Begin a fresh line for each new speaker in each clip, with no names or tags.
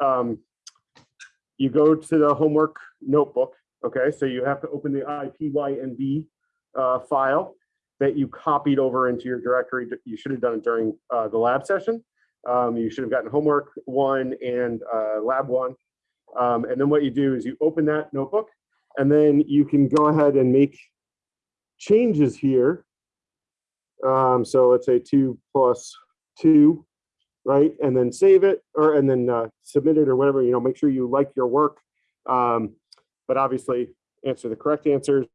um, you go to the homework notebook, okay? So you have to open the IPYNB uh, file that you copied over into your directory. You should have done it during uh, the lab session. Um, you should have gotten homework one and uh, lab one. Um, and then what you do is you open that notebook and then you can go ahead and make changes here. Um, so let's say two plus two, right? And then save it or and then uh, submit it or whatever, you know, make sure you like your work. Um, but obviously answer the correct answers,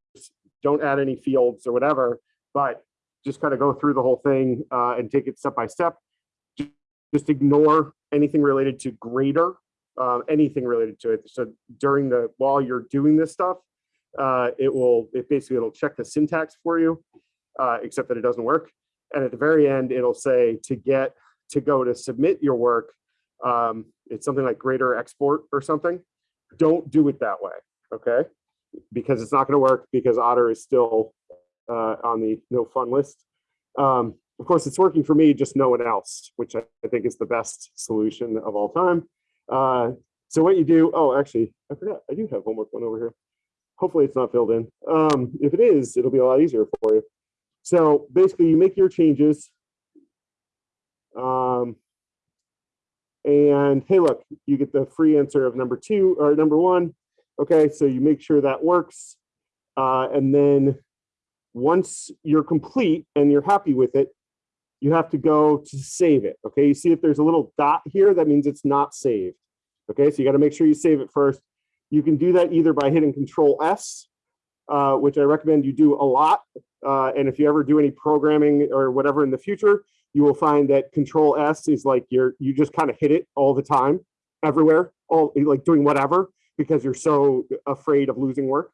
don't add any fields or whatever, but just kind of go through the whole thing uh, and take it step by step. Just ignore anything related to grader, uh, anything related to it. So during the, while you're doing this stuff, uh, it will, it basically, it'll check the syntax for you, uh, except that it doesn't work. And at the very end, it'll say to get, to go to submit your work, um, it's something like grader export or something. Don't do it that way, okay? Because it's not gonna work because Otter is still uh, on the no fun list. Um, of course, it's working for me, just no one else, which I, I think is the best solution of all time. Uh, so what you do, oh, actually, I forgot, I do have homework one over here. Hopefully it's not filled in. Um, if it is, it'll be a lot easier for you. So basically you make your changes. Um, and hey, look, you get the free answer of number two or number one. Okay, so you make sure that works. Uh, and then once you're complete and you're happy with it, you have to go to save it. Okay, you see if there's a little dot here, that means it's not saved. Okay, so you got to make sure you save it first. You can do that either by hitting Control S, uh, which I recommend you do a lot. Uh, and if you ever do any programming or whatever in the future, you will find that Control S is like you're you just kind of hit it all the time, everywhere, all like doing whatever because you're so afraid of losing work.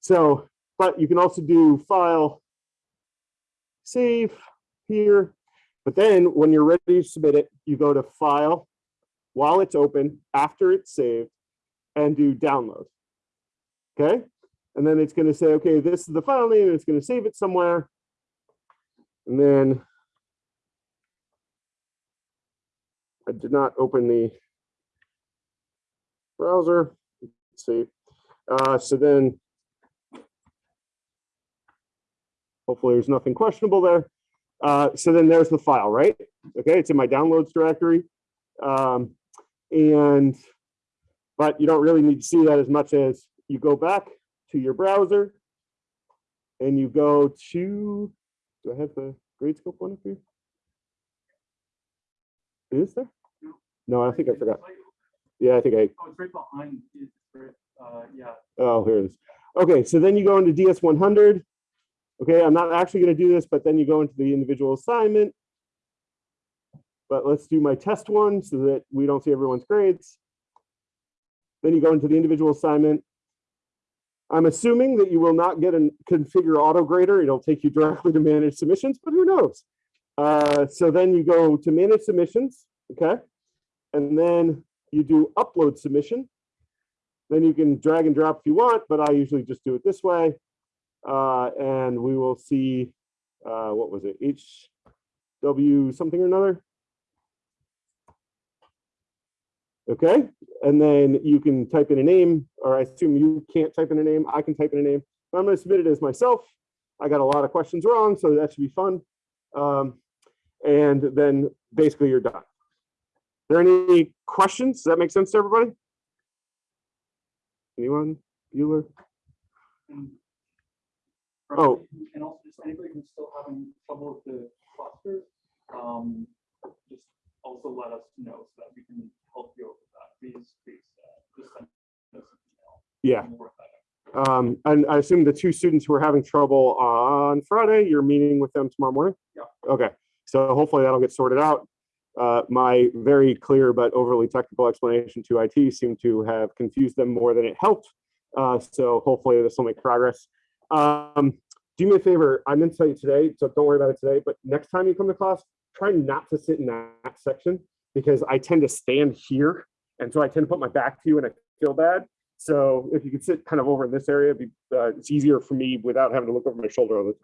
So, but you can also do File, Save here. But then when you're ready to submit it, you go to File while it's open, after it's saved, and do download. Okay. And then it's going to say, okay, this is the file name, it's going to save it somewhere. And then I did not open the browser. Let's see. Uh, so then hopefully there's nothing questionable there. Uh, so then there's the file, right? Okay, it's in my downloads directory. Um, and but you don't really need to see that as much as you go back to your browser and you go to, do I have the Gradescope one up here? Is there? No, I think I forgot. Yeah, I think I,
Oh, it's right behind, uh, yeah.
oh, here it is. Okay, so then you go into DS100. Okay, I'm not actually going to do this, but then you go into the individual assignment. But let's do my test one so that we don't see everyone's grades. Then you go into the individual assignment. I'm assuming that you will not get a configure auto grader. It'll take you directly to manage submissions, but who knows? Uh, so then you go to manage submissions, okay? And then you do upload submission. Then you can drag and drop if you want, but I usually just do it this way. Uh, and we will see, uh, what was it, HW something or another? Okay, and then you can type in a name, or I assume you can't type in a name, I can type in a name. I'm gonna submit it as myself. I got a lot of questions wrong, so that should be fun. Um, and then basically you're done. Are there any questions? Does that make sense to everybody? Anyone? Bueller? Oh.
And also just anybody who's still having trouble with the clusters, um, just also let us know so that we can help you with that. Please, please, uh, just send us an email.
Yeah.
and we'll work that out.
Um, and I assume the two students who are having trouble on Friday, you're meeting with them tomorrow morning?
Yeah.
Okay, so hopefully that'll get sorted out. Uh, my very clear but overly technical explanation to IT seemed to have confused them more than it helped. Uh, so hopefully this will make progress. Um, do me a favor, I meant to tell you today, so don't worry about it today, but next time you come to class, try not to sit in that section because I tend to stand here. And so I tend to put my back to you and I feel bad. So if you could sit kind of over in this area, be, uh, it's easier for me without having to look over my shoulder all the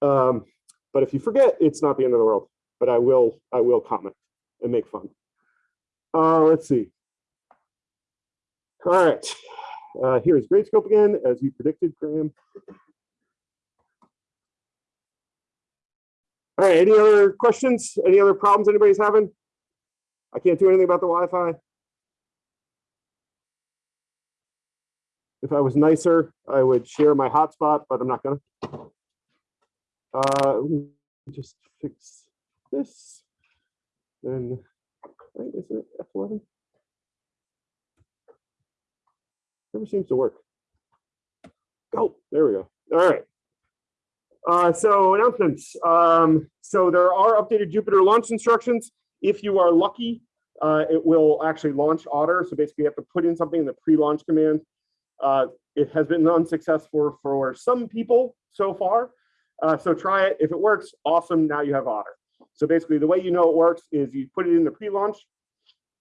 time. Um, but if you forget, it's not the end of the world, but I will, I will comment and make fun. Uh, let's see. All right, uh, here's Gradescope again, as you predicted, Graham. All right, any other questions? Any other problems anybody's having? I can't do anything about the Wi-Fi. If I was nicer, I would share my hotspot, but I'm not gonna. Uh, just fix this. Then, right, isn't it F11? Never seems to work. Oh, there we go. All right. Uh, so announcements. Um, so there are updated Jupyter launch instructions. If you are lucky, uh, it will actually launch Otter. So basically you have to put in something in the pre-launch command. Uh, it has been unsuccessful for some people so far. Uh, so try it. If it works, awesome. Now you have Otter. So basically the way you know it works is you put it in the pre-launch,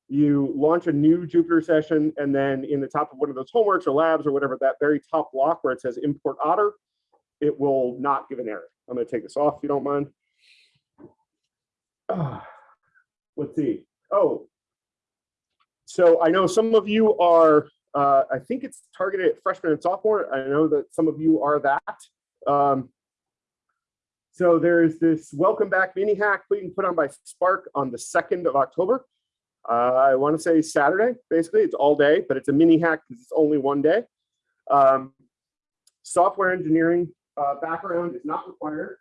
you launch a new Jupyter session, and then in the top of one of those homeworks or labs or whatever, that very top block where it says import Otter, it will not give an error. I'm going to take this off if you don't mind. Ah, let's see. Oh, so I know some of you are, uh, I think it's targeted at freshmen and sophomore. I know that some of you are that. Um, so there is this welcome back mini hack being put on by Spark on the 2nd of October. Uh, I want to say Saturday, basically. It's all day, but it's a mini hack because it's only one day. Um, software engineering uh, background is not required.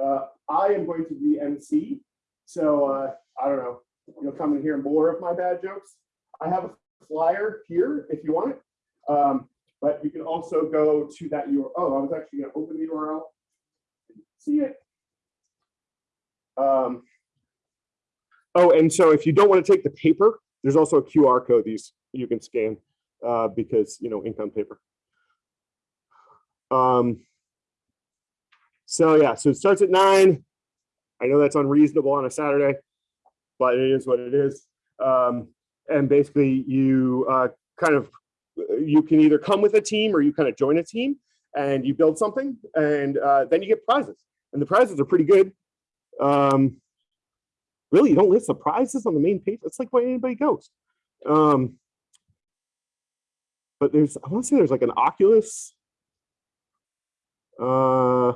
Uh, I am going to be MC, so uh, I don't know. You'll come in here and hear more of my bad jokes. I have a flyer here if you want it, um, but you can also go to that URL. Oh, I was actually going to open the URL. See it. Um, oh, and so if you don't want to take the paper, there's also a QR code these you can scan uh, because you know ink on paper. Um, so yeah, so it starts at nine. I know that's unreasonable on a Saturday, but it is what it is. Um, and basically you uh, kind of, you can either come with a team or you kind of join a team and you build something and uh, then you get prizes. And the prizes are pretty good. Um, really, you don't list the prizes on the main page. That's like where anybody goes. Um, but there's, I want to say there's like an Oculus. Uh,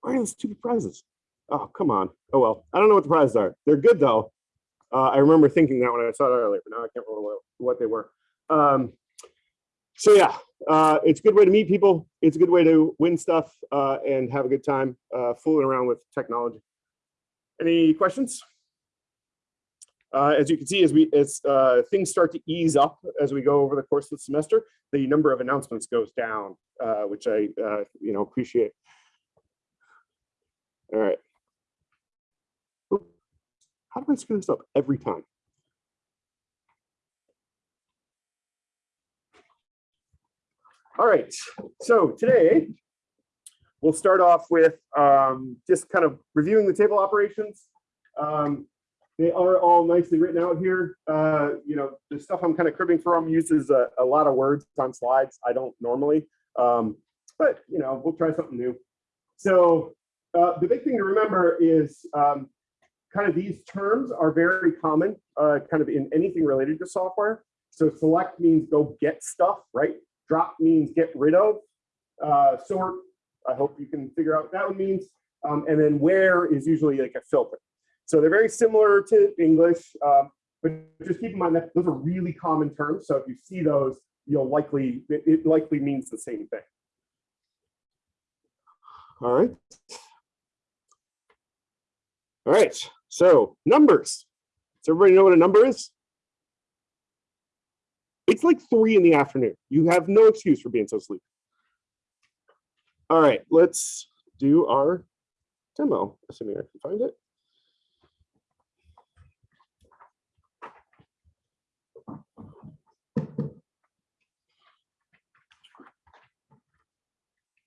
where are the stupid prizes? Oh, come on. Oh, well, I don't know what the prizes are. They're good though. Uh, I remember thinking that when I saw it earlier, but now I can't remember what, what they were. Um, so yeah, uh, it's a good way to meet people. It's a good way to win stuff uh, and have a good time uh, fooling around with technology. Any questions? Uh, as you can see, as we as uh, things start to ease up as we go over the course of the semester, the number of announcements goes down, uh, which I you know appreciate. All right. How do I screw this up every time? All right, so today we'll start off with um, just kind of reviewing the table operations. Um, they are all nicely written out here. Uh, you know, the stuff I'm kind of cribbing from uses a, a, lot of words on slides. I don't normally, um, but you know, we'll try something new. So uh, the big thing to remember is um, kind of these terms are very common uh, kind of in anything related to software. So select means go get stuff, right? Drop means get rid of. Uh, sort, I hope you can figure out what that one means. Um, and then where is usually like a filter. So they're very similar to English, um, but just keep in mind that those are really common terms. So if you see those, you'll likely, it, it likely means the same thing. All right. All right, so numbers. Does everybody know what a number is? It's like three in the afternoon. You have no excuse for being so sleepy. All right, let's do our demo, assuming I can find it.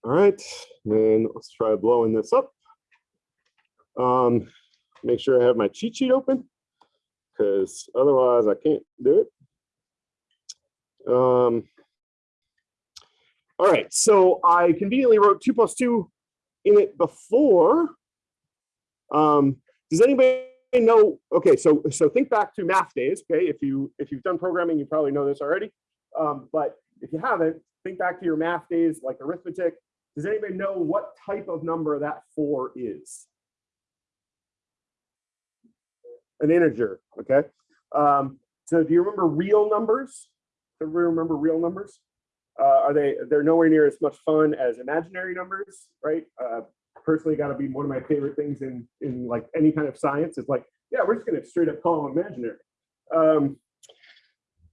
All right, then let's try blowing this up. Um, make sure I have my cheat sheet open because otherwise I can't do it. Um, all right, so I conveniently wrote two plus two in it before. Um, does anybody know, okay, so, so think back to math days, okay? If you, if you've done programming, you probably know this already. Um, but if you haven't, think back to your math days, like arithmetic. Does anybody know what type of number that four is? An integer, okay? Um, so do you remember real numbers? Everybody remember real numbers? Uh, are they, they're nowhere near as much fun as imaginary numbers, right? Uh, personally got to be one of my favorite things in, in like any kind of science is like, yeah, we're just going to straight up call them imaginary. Um,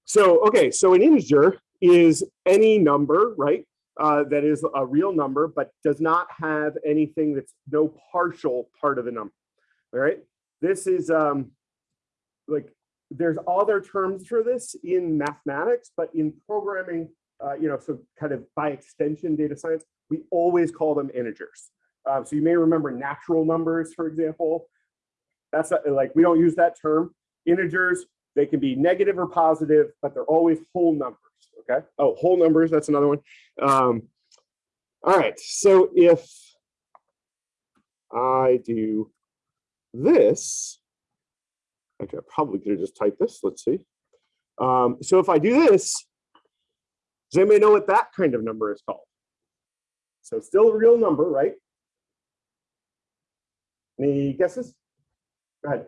so, okay, so an integer is any number, right? Uh, that is a real number, but does not have anything that's no partial part of the number. All right. This is um, like there's other terms for this in mathematics, but in programming, uh, you know, so kind of by extension, data science, we always call them integers. Uh, so you may remember natural numbers, for example. That's not, like we don't use that term. Integers, they can be negative or positive, but they're always whole numbers. Okay. Oh, whole numbers. That's another one. Um, all right. So if I do this, actually, I probably could have just typed this. Let's see. Um, so if I do this, does anybody know what that kind of number is called? So still a real number, right? Any guesses? Go ahead.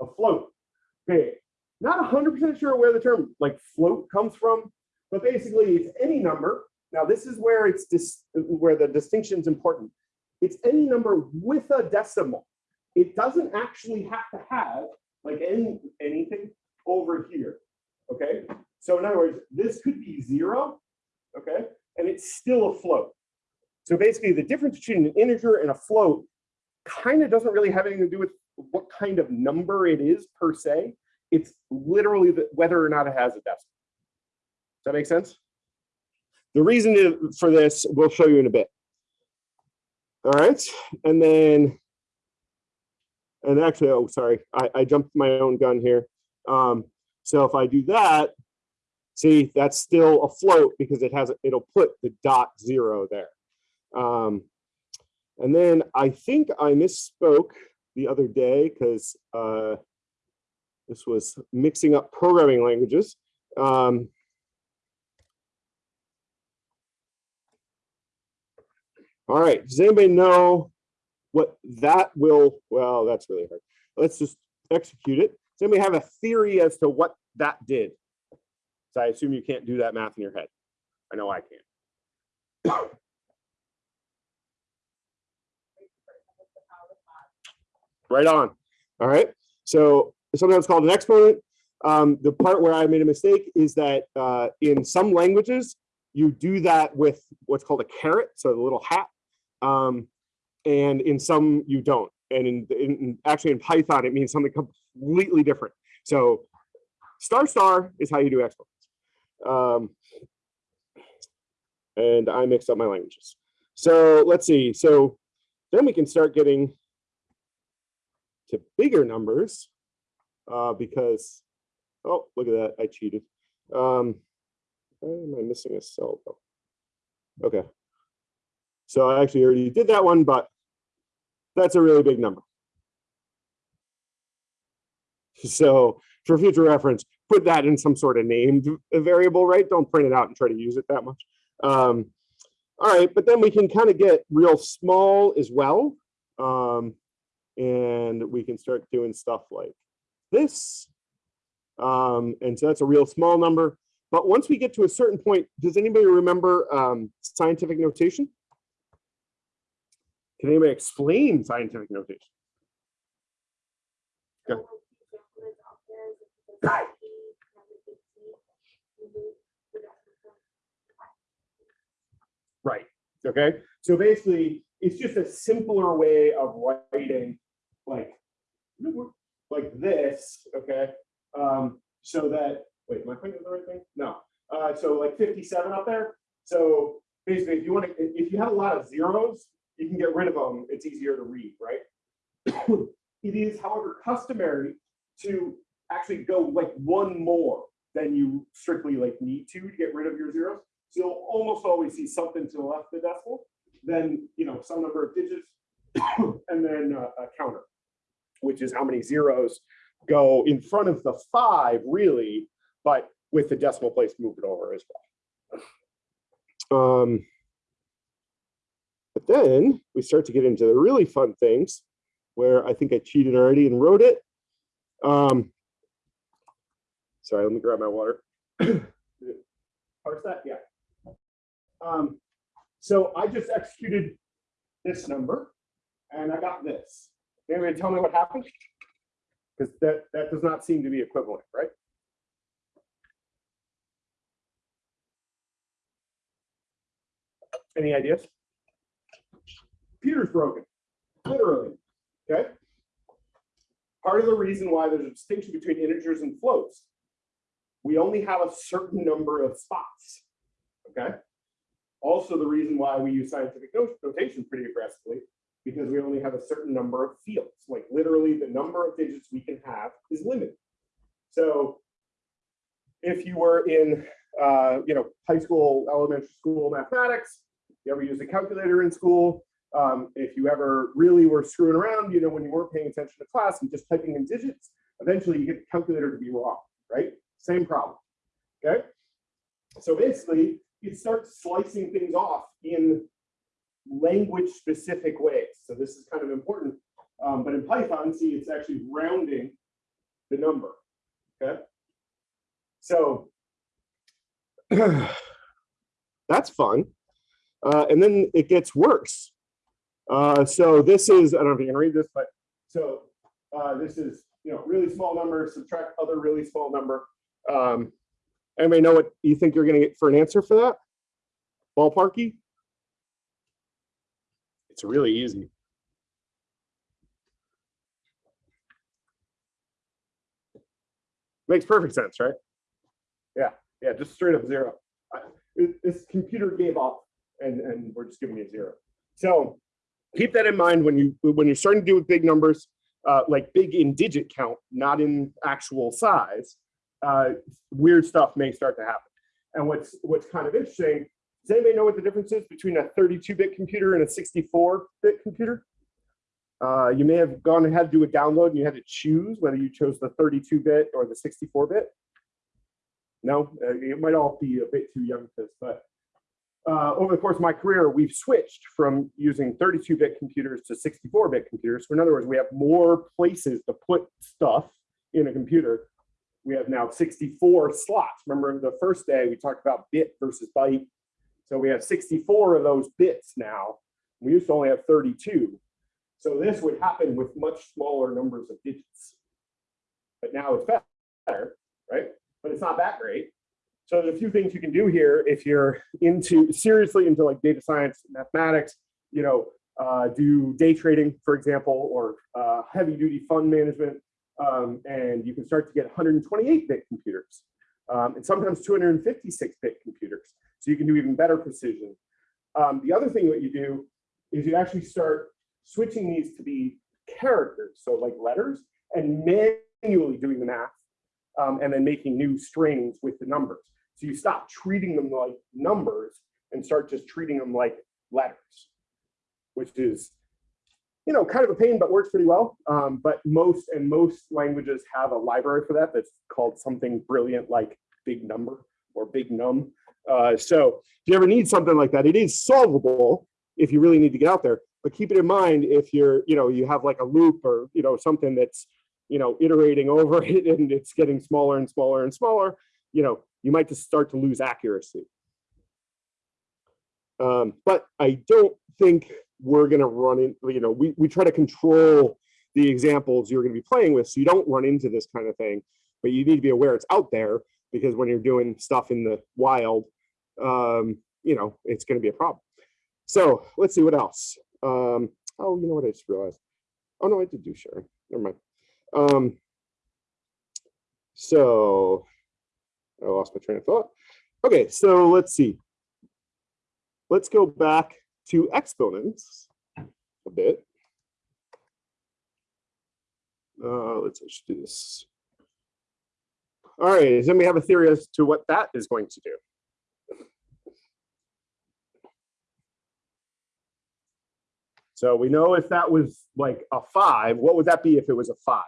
A float. Okay, not 100% sure where the term like float comes from, but basically it's any number. Now this is where it's where the distinction is important. It's any number with a decimal. It doesn't actually have to have like any anything over here. Okay, so in other words, this could be zero. Okay, and it's still a float. So basically, the difference between an integer and a float kind of doesn't really have anything to do with what kind of number it is per se. It's literally the, whether or not it has a decimal. Does that make sense? The reason for this, we'll show you in a bit. All right, and then, and actually, oh, sorry, I, I jumped my own gun here. Um, so if I do that, see, that's still a float because it has, it'll put the dot zero there. Um, and then I think I misspoke the other day because uh, this was mixing up programming languages. Um, all right, does anybody know what that will, well, that's really hard. Let's just execute it. Does anybody have a theory as to what that did? So I assume you can't do that math in your head. I know I can't. Right on. All right. So sometimes called an exponent. Um, the part where I made a mistake is that uh, in some languages, you do that with what's called a caret, so the little hat. Um, and in some you don't. And in, in actually in Python, it means something completely different. So star star is how you do exponents. Um, and I mixed up my languages. So let's see. So then we can start getting to bigger numbers uh, because, oh, look at that, I cheated. Um, why am I missing a cell though? Okay. So I actually already did that one, but that's a really big number. So for future reference, put that in some sort of named variable, right? Don't print it out and try to use it that much. Um, all right, but then we can kind of get real small as well. Um, and we can start doing stuff like this. Um, and so that's a real small number. But once we get to a certain point, does anybody remember um, scientific notation? Can anybody explain scientific notation? Right. Okay. So basically, it's just a simpler way of writing like like this. Okay. Um, so that wait, am I putting the right thing? No. Uh, so like 57 up there. So basically, if you want to, if you have a lot of zeros, you can get rid of them. It's easier to read, right? it is, however, customary to actually go like one more than you strictly like need to to get rid of your zeros. So you'll almost always see something to the left of the decimal, then you know some number of digits, and then uh, a counter. which is how many zeros go in front of the five, really, but with the decimal place moved over as well. Um, but then we start to get into the really fun things where I think I cheated already and wrote it. Um, sorry, let me grab my water. Parse that, yeah. Um, so I just executed this number and I got this. Anybody tell me what happened? Because that, that does not seem to be equivalent, right? Any ideas? Computer's broken, literally, okay? Part of the reason why there's a distinction between integers and floats, we only have a certain number of spots, okay? Also the reason why we use scientific not- notation pretty aggressively, because we only have a certain number of fields, like literally the number of digits we can have is limited. So if you were in, uh, you know, high school, elementary school mathematics, you ever used a calculator in school, um, if you ever really were screwing around, you know, when you weren't paying attention to class and just typing in digits, eventually you get the calculator to be wrong, right? Same problem, okay? So basically, you start slicing things off in language specific ways. So this is kind of important. Um, but in Python, see, it's actually rounding the number, okay? So that's fun. Uh, and then it gets worse. Uh, so this is, I don't know if you can read this, but so uh, this is, you know, really small number, subtract other really small number. Um, anybody know what you think you're gonna get for an answer for that? Ballparky? It's really easy. Makes perfect sense, right? Yeah, yeah, just straight up zero. It- This computer gave up and, and we're just giving you zero. So keep that in mind when you, when you're starting to do with big numbers, uh, like big in digit count, not in actual size, uh, weird stuff may start to happen. And what's, what's kind of interesting, does anybody know what the difference is between a 32-bit computer and a 64-bit computer? Uh, you may have gone and had to do a download and you had to choose whether you chose the 32-bit or the 64-bit. No, uh, it might all be a bit too young for this, but uh, over the course of my career, we've switched from using 32-bit computers to 64-bit computers. So in other words, we have more places to put stuff in a computer. We have now 64 slots. Remember the first day we talked about bit versus byte. So we have 64 of those bits now. We used to only have 32. So this would happen with much smaller numbers of digits. But now it's better, right? But it's not that great. So there's a few things you can do here if you're into seriously into like data science, mathematics, you know, uh, do day trading, for example, or uh, heavy duty fund management. Um, and you can start to get 128 bit computers um, and sometimes 256 bit computers. So you can do even better precision. Um, the other thing that you do is you actually start switching these to be characters, so like letters, and manually doing the math um, and then making new strings with the numbers. So you stop treating them like numbers and start just treating them like letters, which is, you know, kind of a pain, but works pretty well. Um, but most and most languages have a library for that that's called something brilliant like big number or big num. Uh, so if you ever need something like that, it is solvable if you really need to get out there. But keep it in mind if you're, you know, you have like a loop or, you know, something that's, you know, iterating over it and it's getting smaller and smaller and smaller, you know, you might just start to lose accuracy. Um, but I don't think we're going to run in, you know, we, we try to control the examples you're going to be playing with so you don't run into this kind of thing, but you need to be aware it's out there because when you're doing stuff in the wild, um, you know, it's going to be a problem. So let's see what else. Um, oh, you know what I just realized? Oh no, I did do sharing. Never mind. Um, so I lost my train of thought. Okay, so let's see. Let's go back to exponents a bit. Uh, let's just do this. All right, then we have a theory as to what that is going to do. So we know if that was like a five, what would that be if it was a five?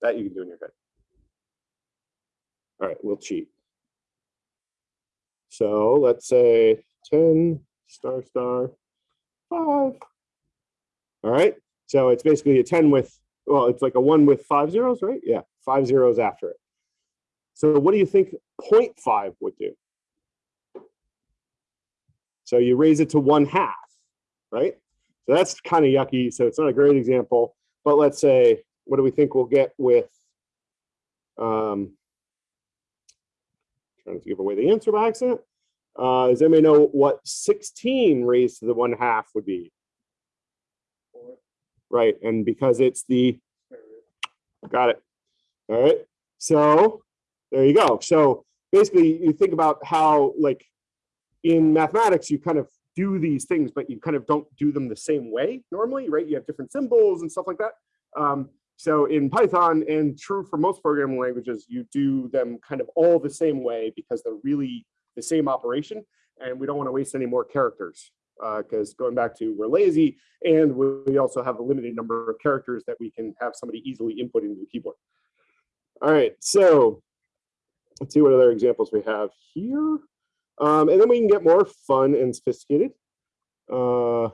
That you can do in your head. All right, we'll cheat. So let's say 10 star star five. All right, so it's basically a 10 with, well, it's like a one with five zeros, right? Yeah, five zeros after it. So what do you think 0.5 would do? So you raise it to one half, right? So that's kind of yucky. So it's not a great example, but let's say, what do we think we'll get with, um, trying to give away the answer by accident. Uh, does anybody know what 16 raised to the one half would be? Four. Right, and because it's the, got it. All right, so there you go. So basically you think about how like in mathematics, you kind of do these things, but you kind of don't do them the same way normally, right? You have different symbols and stuff like that. Um, so in Python and true for most programming languages, you do them kind of all the same way because they're really the same operation. And we don't want to waste any more characters because going back to we're lazy and we also have a limited number of characters that we can have somebody easily input into the keyboard. All right, so let's see what other examples we have here. Um, and then we can get more fun and sophisticated. Uh,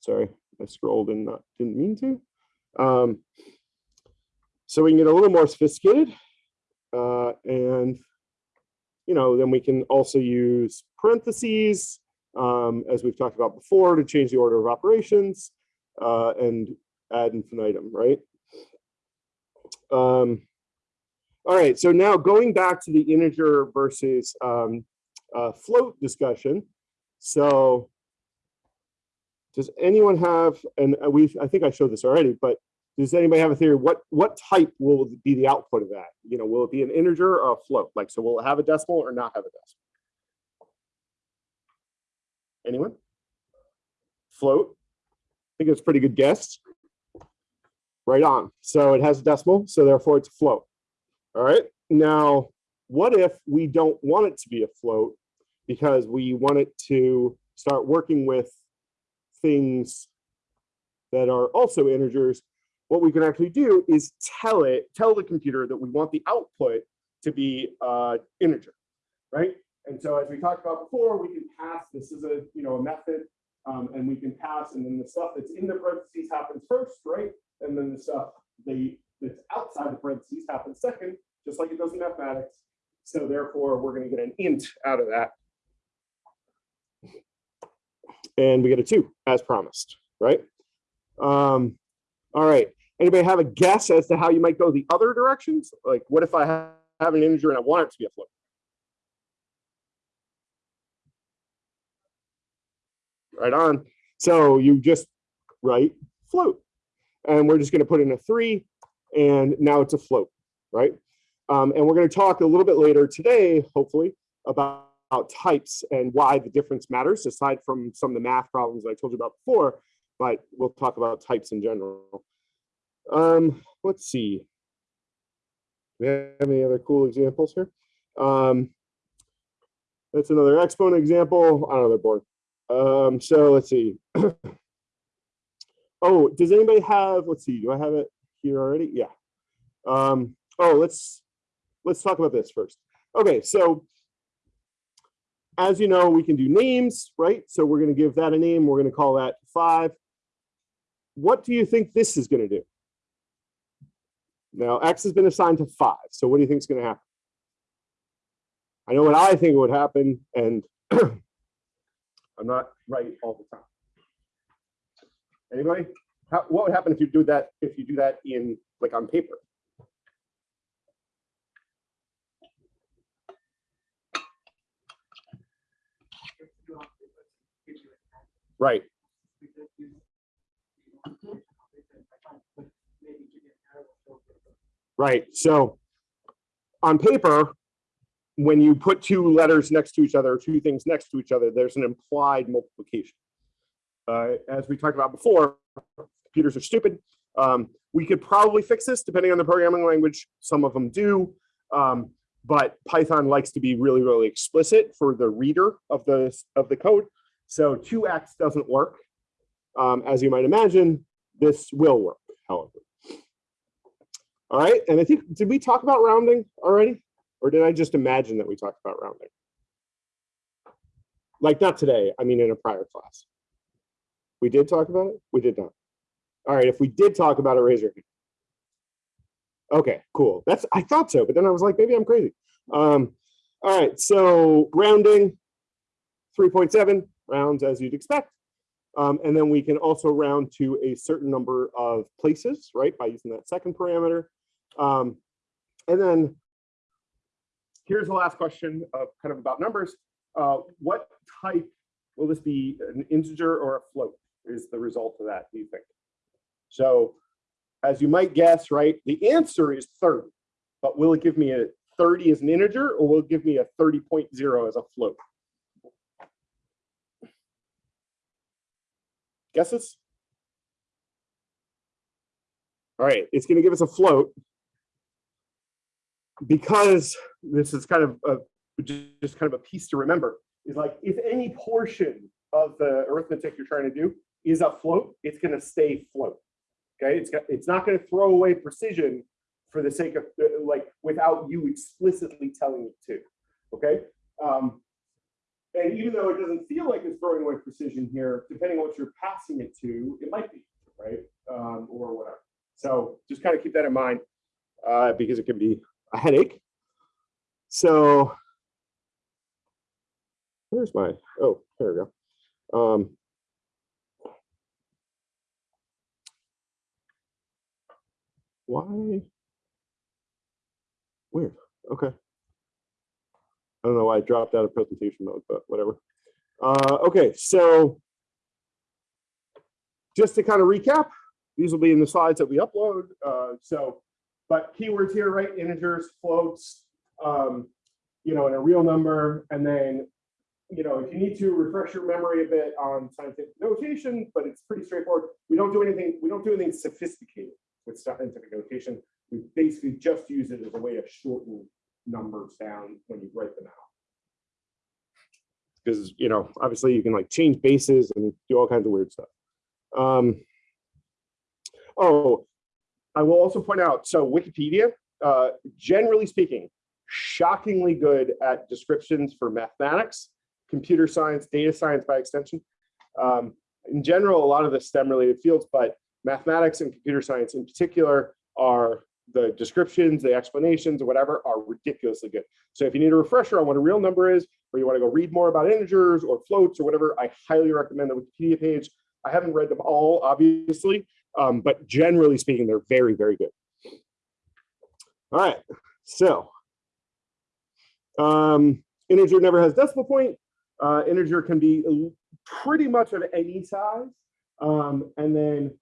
sorry, I scrolled and not, didn't mean to. Um, so we can get a little more sophisticated. Uh, and, you know, then we can also use parentheses, um, as we've talked about before, to change the order of operations uh, and ad infinitum, right? Um, all right, so now going back to the integer versus um, uh, float discussion. So does anyone have, and uh, we I think I showed this already, but does anybody have a theory? What what type will be the output of that? You know, will it be an integer or a float? Like, so will it have a decimal or not have a decimal? Anyone? Float. I think it's a pretty good guess. Right on. So it has a decimal, so therefore it's a float. All right. Now, what if we don't want it to be a float because we want it to start working with things that are also integers? What we can actually do is tell it, tell the computer that we want the output to be uh, integer, right? And so as we talked about before, we can pass, this is a, you know, a method, um, and we can pass, and then the stuff that's in the parentheses happens first, right? And then the stuff the, that's outside the parentheses happens second, just like it does in mathematics. So therefore, we're going to get an int out of that. And we get a two, as promised, right? Um, all right. Anybody have a guess as to how you might go the other directions? Like, what if I have an integer and I want it to be a float? Right on. So you just write float. And we're just going to put in a three, and now it's a float, right? Um, and we're going to talk a little bit later today, hopefully, about, about types and why the difference matters, aside from some of the math problems I told you about before, but we'll talk about types in general. Um, let's see. Do we have any other cool examples here? Um, that's another exponent example i don't on another board. Um, so let's see. oh, does anybody have, let's see, do I have it here already? Yeah. Um, oh, let's let's talk about this first. Okay, so as you know, we can do names, right? So we're going to give that a name. We're going to call that five. What do you think this is going to do? Now, X has been assigned to five. So what do you think is going to happen? I know what I think would happen, and I'm not right all the time. Anybody? How, what would happen if you do that? If you do that in like on paper? Right. Right. So on paper, when you put two letters next to each other, two things next to each other, there's an implied multiplication. Uh, as we talked about before, computers are stupid. Um, we could probably fix this depending on the programming language. Some of them do. Um, but Python likes to be really, really explicit for the reader of the, of the code. So 2x doesn't work. Um, as you might imagine, this will work, however. All right, and I think, did we talk about rounding already? Or did I just imagine that we talked about rounding? Like not today, I mean in a prior class. We did talk about it? We did not. All right, if we did talk about it, raise your hand. Okay, cool. That's, I thought so, but then I was like, maybe I'm crazy. Um, all right, so rounding, 3.7 rounds as you'd expect. Um, and then we can also round to a certain number of places, right, by using that second parameter. Um, and then here's the last question of kind of about numbers. Uh, what type will this be an integer or a float is the result of that, do you think? So as you might guess, right, the answer is 30, but will it give me a 30 as an integer or will it give me a 30.0 as a float? Guesses? All right, it's going to give us a float because this is kind of a, just kind of a piece to remember is like if any portion of the arithmetic you're trying to do is a float, it's going to stay float. Okay, it's got, it's not going to throw away precision for the sake of uh, like without you explicitly telling it to. Okay, um, and even though it doesn't feel like it's throwing away precision here, depending on what you're passing it to, it might be right um, or whatever. So just kind of keep that in mind uh, because it can be a headache. So where's my, oh, there we go. Um, why? Weird, okay. I don't know why I dropped out of presentation mode, but whatever. Uh, okay, so just to kind of recap, these will be in the slides that we upload. Uh, so, but keywords here, right? Integers, floats, um, you know, and a real number. And then, you know, if you need to refresh your memory a bit on scientific notation, but it's pretty straightforward. We don't do anything, we don't do anything sophisticated with scientific notation. We basically just use it as a way to shorten numbers down when you write them out. Because, you know, obviously you can like change bases and do all kinds of weird stuff. Um, oh, I will also point out, so Wikipedia, uh, generally speaking, shockingly good at descriptions for mathematics, computer science, data science by extension. Um, in general, a lot of the STEM related fields, but mathematics and computer science in particular are the descriptions, the explanations, or whatever are ridiculously good. So if you need a refresher on what a real number is, or you want to go read more about integers or floats or whatever, I highly recommend the Wikipedia page. I haven't read them all, obviously, um, but generally speaking, they're very, very good. All right, so um, integer never has decimal point. Uh, integer can be pretty much of any size. Um, and then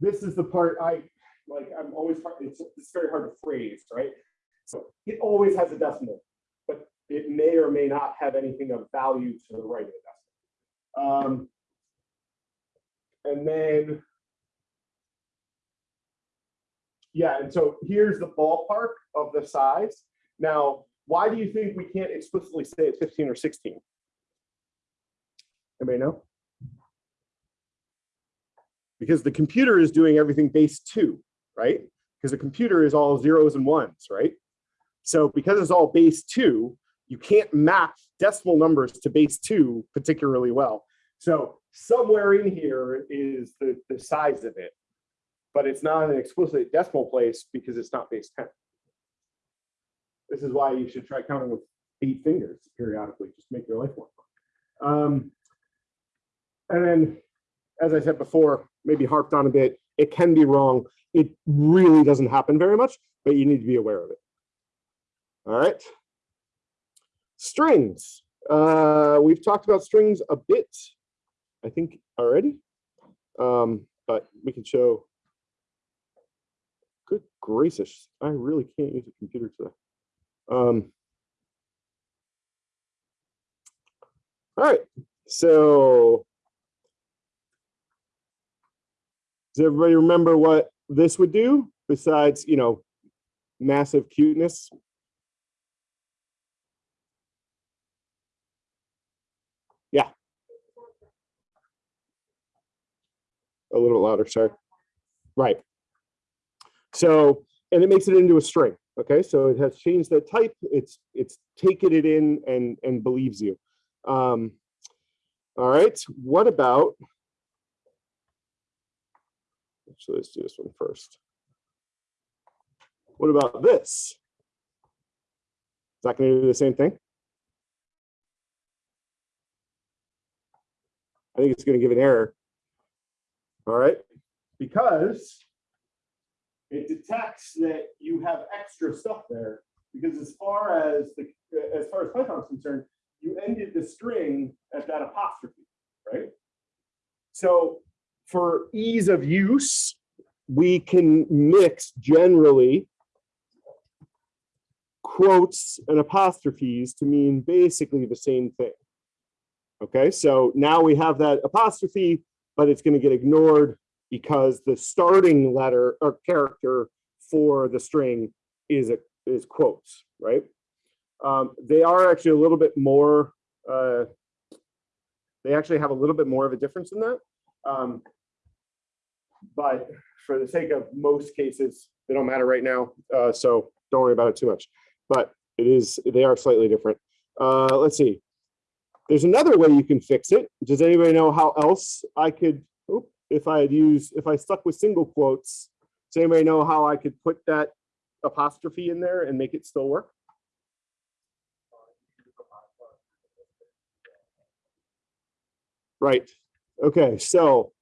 this is the part I like I'm always it's, it's very hard to phrase, right? So it always has a decimal, but it may or may not have anything of value to the right of the decimal. Um, and then, yeah, and so here's the ballpark of the size. Now, why do you think we can't explicitly say it's 15 or 16? Anybody know? Because the computer is doing everything base two right? Because a computer is all zeros and ones, right? So because it's all base two, you can't map decimal numbers to base two particularly well. So somewhere in here is the, the size of it, but it's not an explicit decimal place because it's not base 10. This is why you should try counting with eight fingers periodically, just make your life more fun. Um, and then, as I said before, maybe harped on a bit, it can be wrong. It really doesn't happen very much, but you need to be aware of it. All right. Strings. Uh, we've talked about strings a bit, I think, already, um, but we can show. Good gracious, I really can't use a computer today. Um, all right, so Does everybody remember what this would do besides, you know, massive cuteness? Yeah. A little louder, sorry. Right. So, and it makes it into a string. Okay, so it has changed the type. It's it's taken it in and and believes you. Um, all right, what about Actually, let's do this one first. What about this? Is that going to do the same thing? I think it's going to give an error. All right, because it detects that you have extra stuff there. Because as far as the as far as Python is concerned, you ended the string at that apostrophe, right? So for ease of use, we can mix generally quotes and apostrophes to mean basically the same thing. Okay, so now we have that apostrophe, but it's going to get ignored because the starting letter or character for the string is a, is quotes, right? Um, they are actually a little bit more, uh, they actually have a little bit more of a difference in that. Um, but for the sake of most cases, they don't matter right now. Uh, so don't worry about it too much, but it is, they are slightly different. Uh, let's see. There's another way you can fix it. Does anybody know how else I could, oop, if I had used, if I stuck with single quotes, does anybody know how I could put that apostrophe in there and make it still work? Right. Okay, so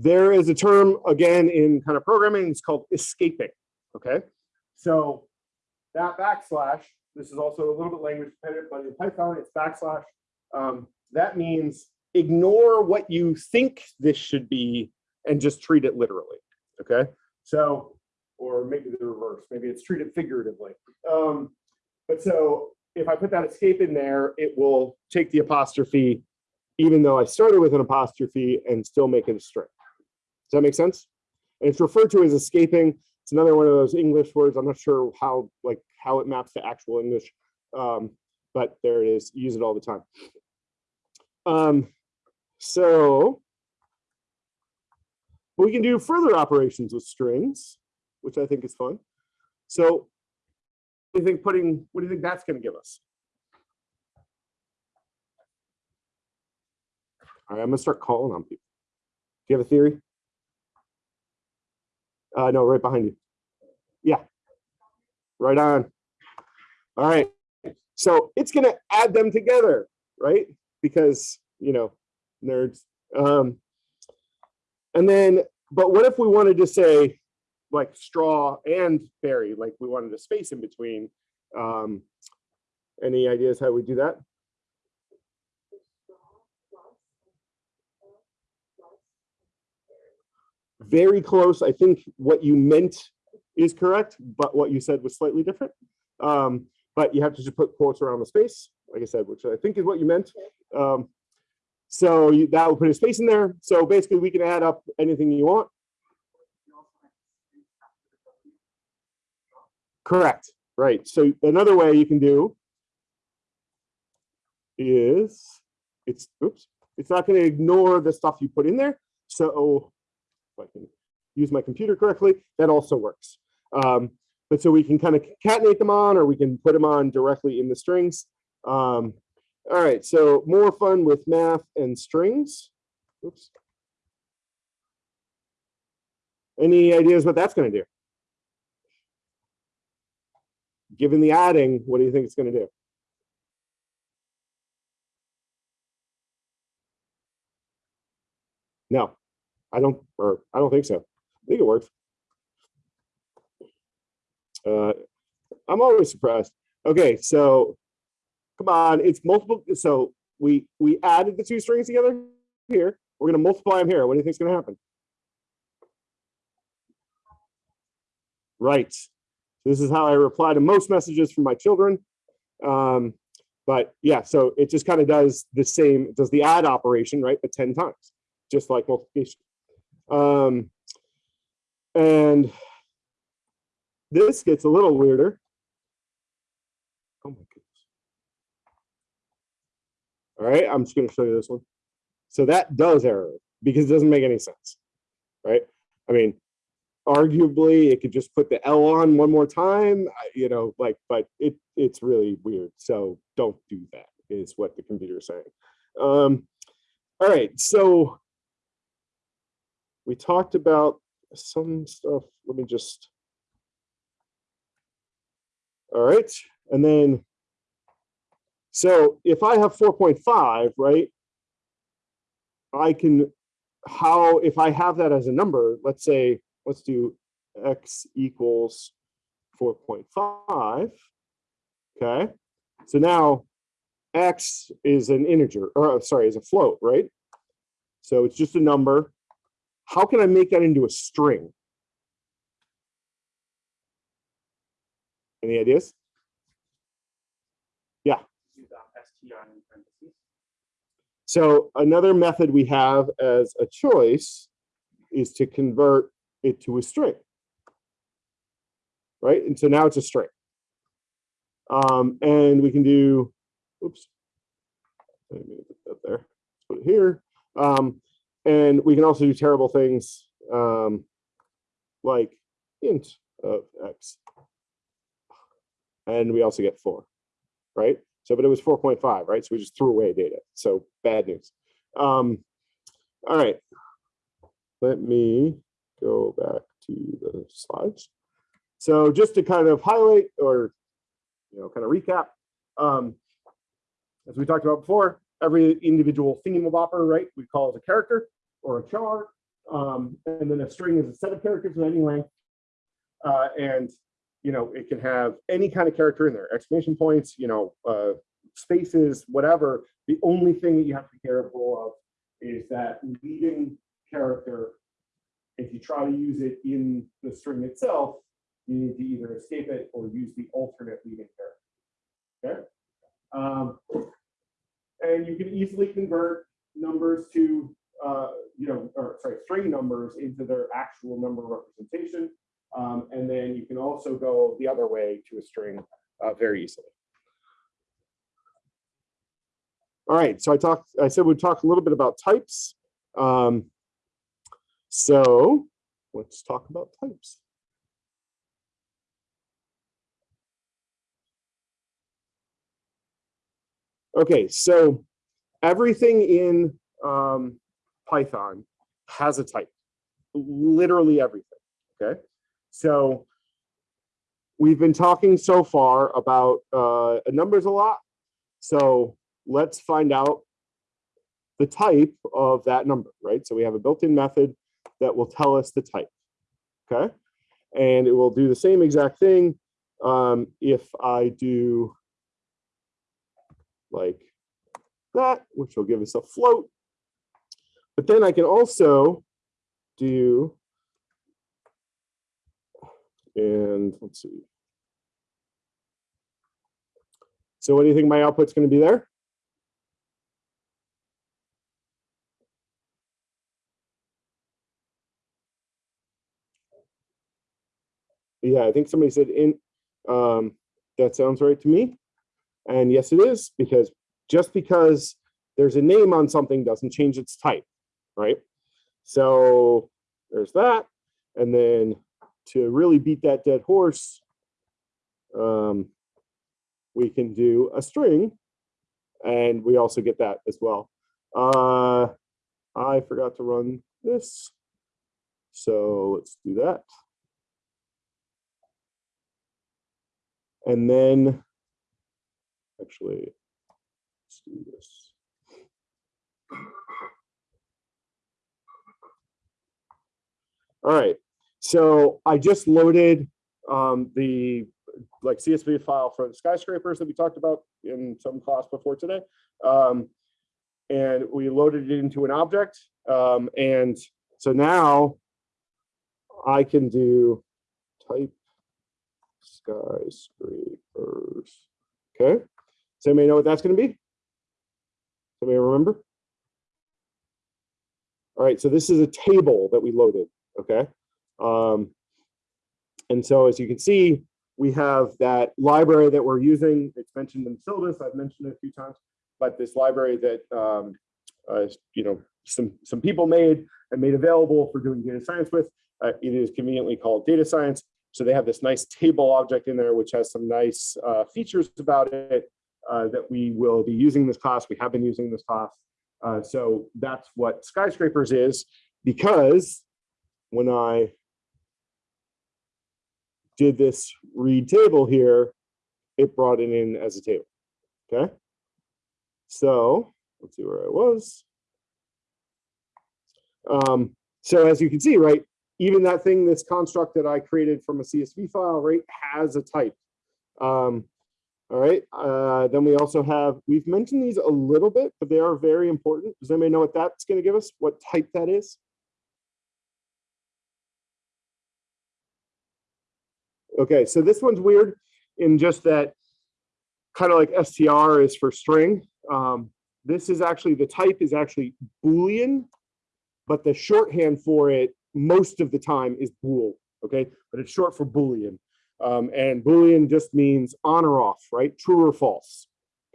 there is a term again in kind of programming, it's called escaping. Okay, so that backslash, this is also a little bit language dependent, but in Python it's backslash. Um, that means ignore what you think this should be and just treat it literally. Okay, so or maybe the reverse, maybe it's treated figuratively. Um, but so if I put that escape in there, it will take the apostrophe, even though I started with an apostrophe and still make it a string. Does that make sense? And it's referred to as escaping. It's another one of those English words. I'm not sure how like how it maps to actual English, um, but there it is. Use it all the time. Um, so we can do further operations with strings, which I think is fun. So what do you think putting, what do you think that's going to give us? All right, I'm gonna start calling on people. Do you have a theory? Uh, no, right behind you. Yeah. Right on. All right. So it's gonna add them together, right? Because, you know, nerds. Um, and then, but what if we wanted to say like straw and berry, like we wanted a space in between? Um, any ideas how we do that? Very close. I think what you meant is correct, but what you said was slightly different. Um, but you have to just put quotes around the space, like I said, which I think is what you meant. Um, so you, that will put a space in there. So basically we can add up anything you want. Correct, right. So another way you can do is it's, oops, it's not going to ignore the stuff you put in there. So if I can use my computer correctly, that also works. Um, but so we can kind of concatenate them on, or we can put them on directly in the strings. Um, all right, so more fun with math and strings. Oops. Any ideas what that's going to do? Given the adding, what do you think it's going to do? No, I don't, or I don't think so. I think it works. Uh, I'm always surprised. Okay, so come on, it's multiple. So we we added the two strings together here. We're going to multiply them here. What do you think is going to happen? Right. This is how I reply to most messages from my children. Um, but yeah, so it just kind of does the same, does the add operation, right? But 10 times, just like multiplication. Um, and this gets a little weirder. Oh my goodness. All right, I'm just going to show you this one. So that does error. because it doesn't make any sense, right? I mean, arguably it could just put the L on one more time, you know, like, but it, it's really weird. So don't do that is what the computer is saying. Um, all right, so we talked about some stuff. Let me just. All right, and then. So if I have four point five, right? I can, how, if I have that as a number, let's say, let's do x equals four point five. Okay, so now x is an integer, or sorry, is a float, right? So it's just a number. How can I make that into a string? Any ideas?
Parentheses.
So another method we have as a choice is to convert it to a string. Right, and so now it's a string. Um, and we can do, oops. Let me put that there, put it here. Um, and we can also do terrible things, um, like int of x. And we also get four, right? So, but it was 4.5, right? So we just threw away data. So bad news. Um, all right. Let me go back to the slides. So just to kind of highlight or, you know, kind of recap, um, as we talked about before, every individual thingamabopper, right, we call it a character or a char. Um, and then a string is a set of characters of any length. Uh, and you know, it can have any kind of character in there, exclamation points, you know, uh, spaces, whatever. The only thing that you have to be careful of is that leading character, if you try to use it in the string itself, you need to either escape it or use the alternate leading character. Okay? Um, and you can easily convert numbers to, uh, you know, or sorry, string numbers into their actual number representation. Um, and then you can also go the other way to a string uh, very easily. All right, so I talked, I said we'd talk a little bit about types. Um, so let's talk about types. Okay, so everything in um, Python has a type, literally everything, okay? So we've been talking so far about uh, numbers a lot. So let's find out the type of that number, right? So we have a built-in method that will tell us the type, okay? And it will do the same exact thing um, if I do like that, which will give us a float. But then I can also do and let's see. So what do you think my output's going to be there? Yeah, I think somebody said in, um, that sounds right to me. And yes, it is because just because there's a name on something doesn't change its type, right? So there's that. And then to really beat that dead horse, um, we can do a string and we also get that as well. Uh, I forgot to run this. So let's do that. And then actually, let's do this. All right, so I just loaded um, the like CSV file for the skyscrapers that we talked about in some class before today. Um, and we loaded it into an object. Um, and so now I can do type skyscrapers. Okay. Does anybody know what that's going to be? Somebody remember? All right, so this is a table that we loaded, okay? Um, and so as you can see, we have that library that we're using. It's mentioned in syllabus. I've mentioned it a few times, but this library that um, uh, you know some, some people made and made available for doing data science with. Uh, it is conveniently called data science. So they have this nice table object in there, which has some nice uh, features about it uh, that we will be using this class. We have been using this class. Uh, so that's what skyscrapers is because when I did this read table here, it brought it in as a table. Okay. So let's see where I was. Um, so as you can see, right, even that thing, this construct that I created from a CSV file, right, has a type. Um, all right, uh, then we also have, we've mentioned these a little bit, but they are very important. Does anybody know what that's going to give us? What type that is? Okay, so this one's weird in just that kind of like str is for string. Um, this is actually, the type is actually Boolean, but the shorthand for it most of the time is bool, okay? But it's short for Boolean. Um, and Boolean just means on or off, right? True or false,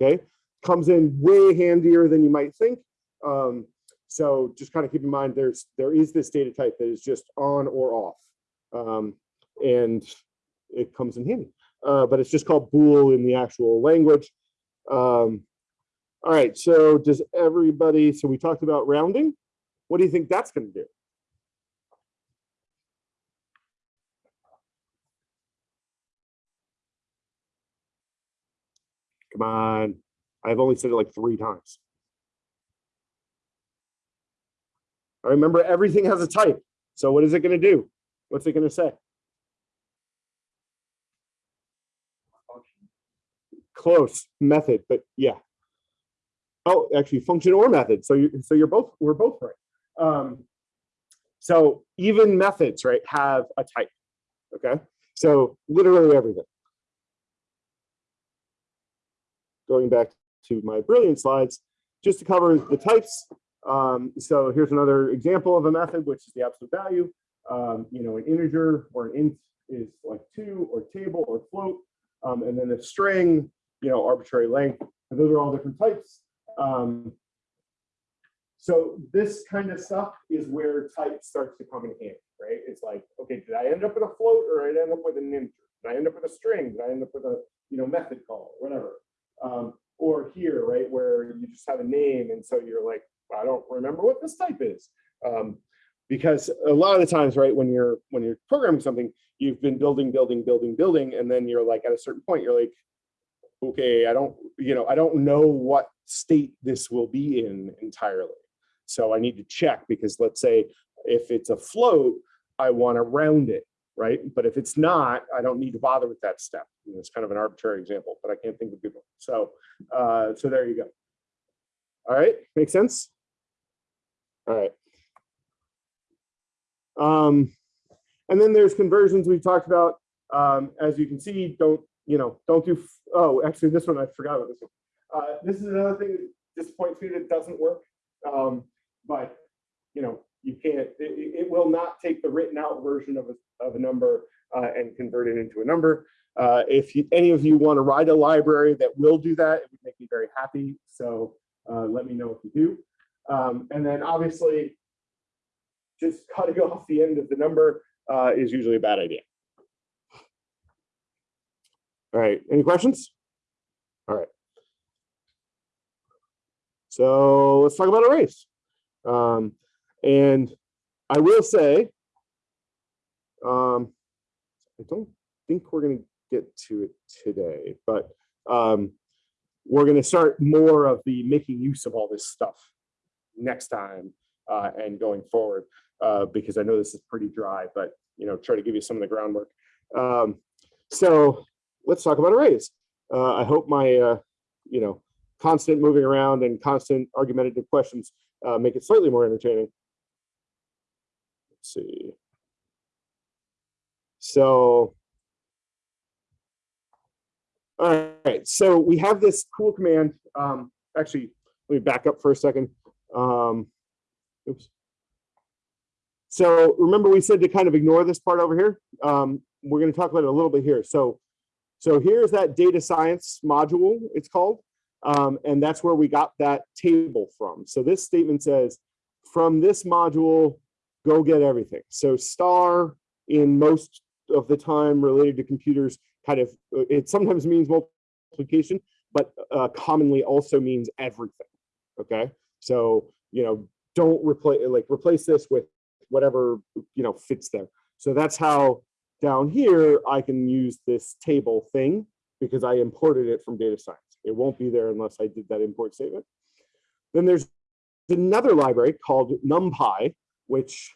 okay? Comes in way handier than you might think. Um, so just kind of keep in mind there's there is this data type that is just on or off. Um, and it comes in handy. Uh, but it's just called bool in the actual language. Um, all right, so does everybody, so we talked about rounding. What do you think that's going to do? Come on. I've only said it like three times. I remember everything has a type. So what is it going to do? What's it going to say? Close method, but yeah. Oh, actually function or method. So you so you're both we're both right. Um, so even methods, right, have a type. Okay. So literally everything. Going back to my brilliant slides, just to cover the types. Um, so here's another example of a method, which is the absolute value. Um, you know, an integer or an int is like two or table or float. Um, and then a string, you know, arbitrary length. And those are all different types. Um, so this kind of stuff is where type starts to come in handy, right? It's like, okay, did I end up with a float or did I end up with an integer? Did I end up with a string? Did I end up with a, you know, method call whatever? Um, or here, right, where you just have a name and so you're like, I don't remember what this type is. Um, because a lot of the times, right, when you're when you're programming something, you've been building, building, building, building, and then you're like at a certain point, you're like, okay, I don't, you know, I don't know what state this will be in entirely. So I need to check because let's say if it's a float, I want to round it, right? But if it's not, I don't need to bother with that step. You know, it's kind of an arbitrary example, but I can't think of people. So, uh, so there you go. All right, make sense? All right. Um, and then there's conversions we've talked about. Um, as you can see, don't, you know, don't do, oh, actually this one, I forgot about this one. Uh, this is another thing that disappoints me that doesn't work. Um, but, you know, you can't, it, it will not take the written out version of a, of a number uh, and convert it into a number. Uh, if you, any of you want to write a library that will do that, it would make me very happy. So uh, let me know if you do. Um, and then obviously, just cutting off the end of the number uh, is usually a bad idea. All right, any questions? All right. So let's talk about arrays. Um, and I will say, um, I don't think we're going to get to it today, but um, we're going to start more of the making use of all this stuff next time uh, and going forward, uh, because I know this is pretty dry, but you know, try to give you some of the groundwork. Um, so let's talk about arrays. Uh, I hope my, uh, you know, constant moving around and constant argumentative questions uh, make it slightly more entertaining. See. So, all right, so we have this cool command. Um, actually, let me back up for a second. Um, oops. So remember we said to kind of ignore this part over here. Um, we're going to talk about it a little bit here. So, so here's that data science module, it's called. Um, and that's where we got that table from. So this statement says, from this module, go get everything. So star in most of the time related to computers kind of, uh, it sometimes means multiplication, but uh, commonly also means everything. Okay, so you know, don't replace like replace this with whatever you know fits there. So that's how down here I can use this table thing because I imported it from data science. It won't be there unless I did that import statement. Then there's another library called NumPy, which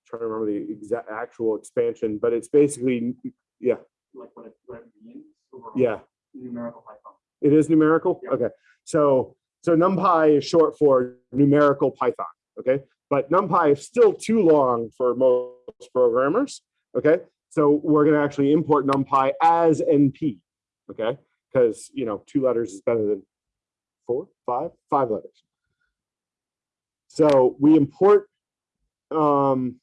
I'm trying to remember the exact actual expansion, but it's basically yeah,
Like what it, what it means.
yeah,
Numerical Python.
it is numerical.
Yeah.
Okay, so so NumPy is short for numerical Python. Okay, but NumPy is still too long for most programmers. Okay, so we're going to actually import NumPy as NP. Okay, because you know two letters is better than four, five, five letters. So we import um,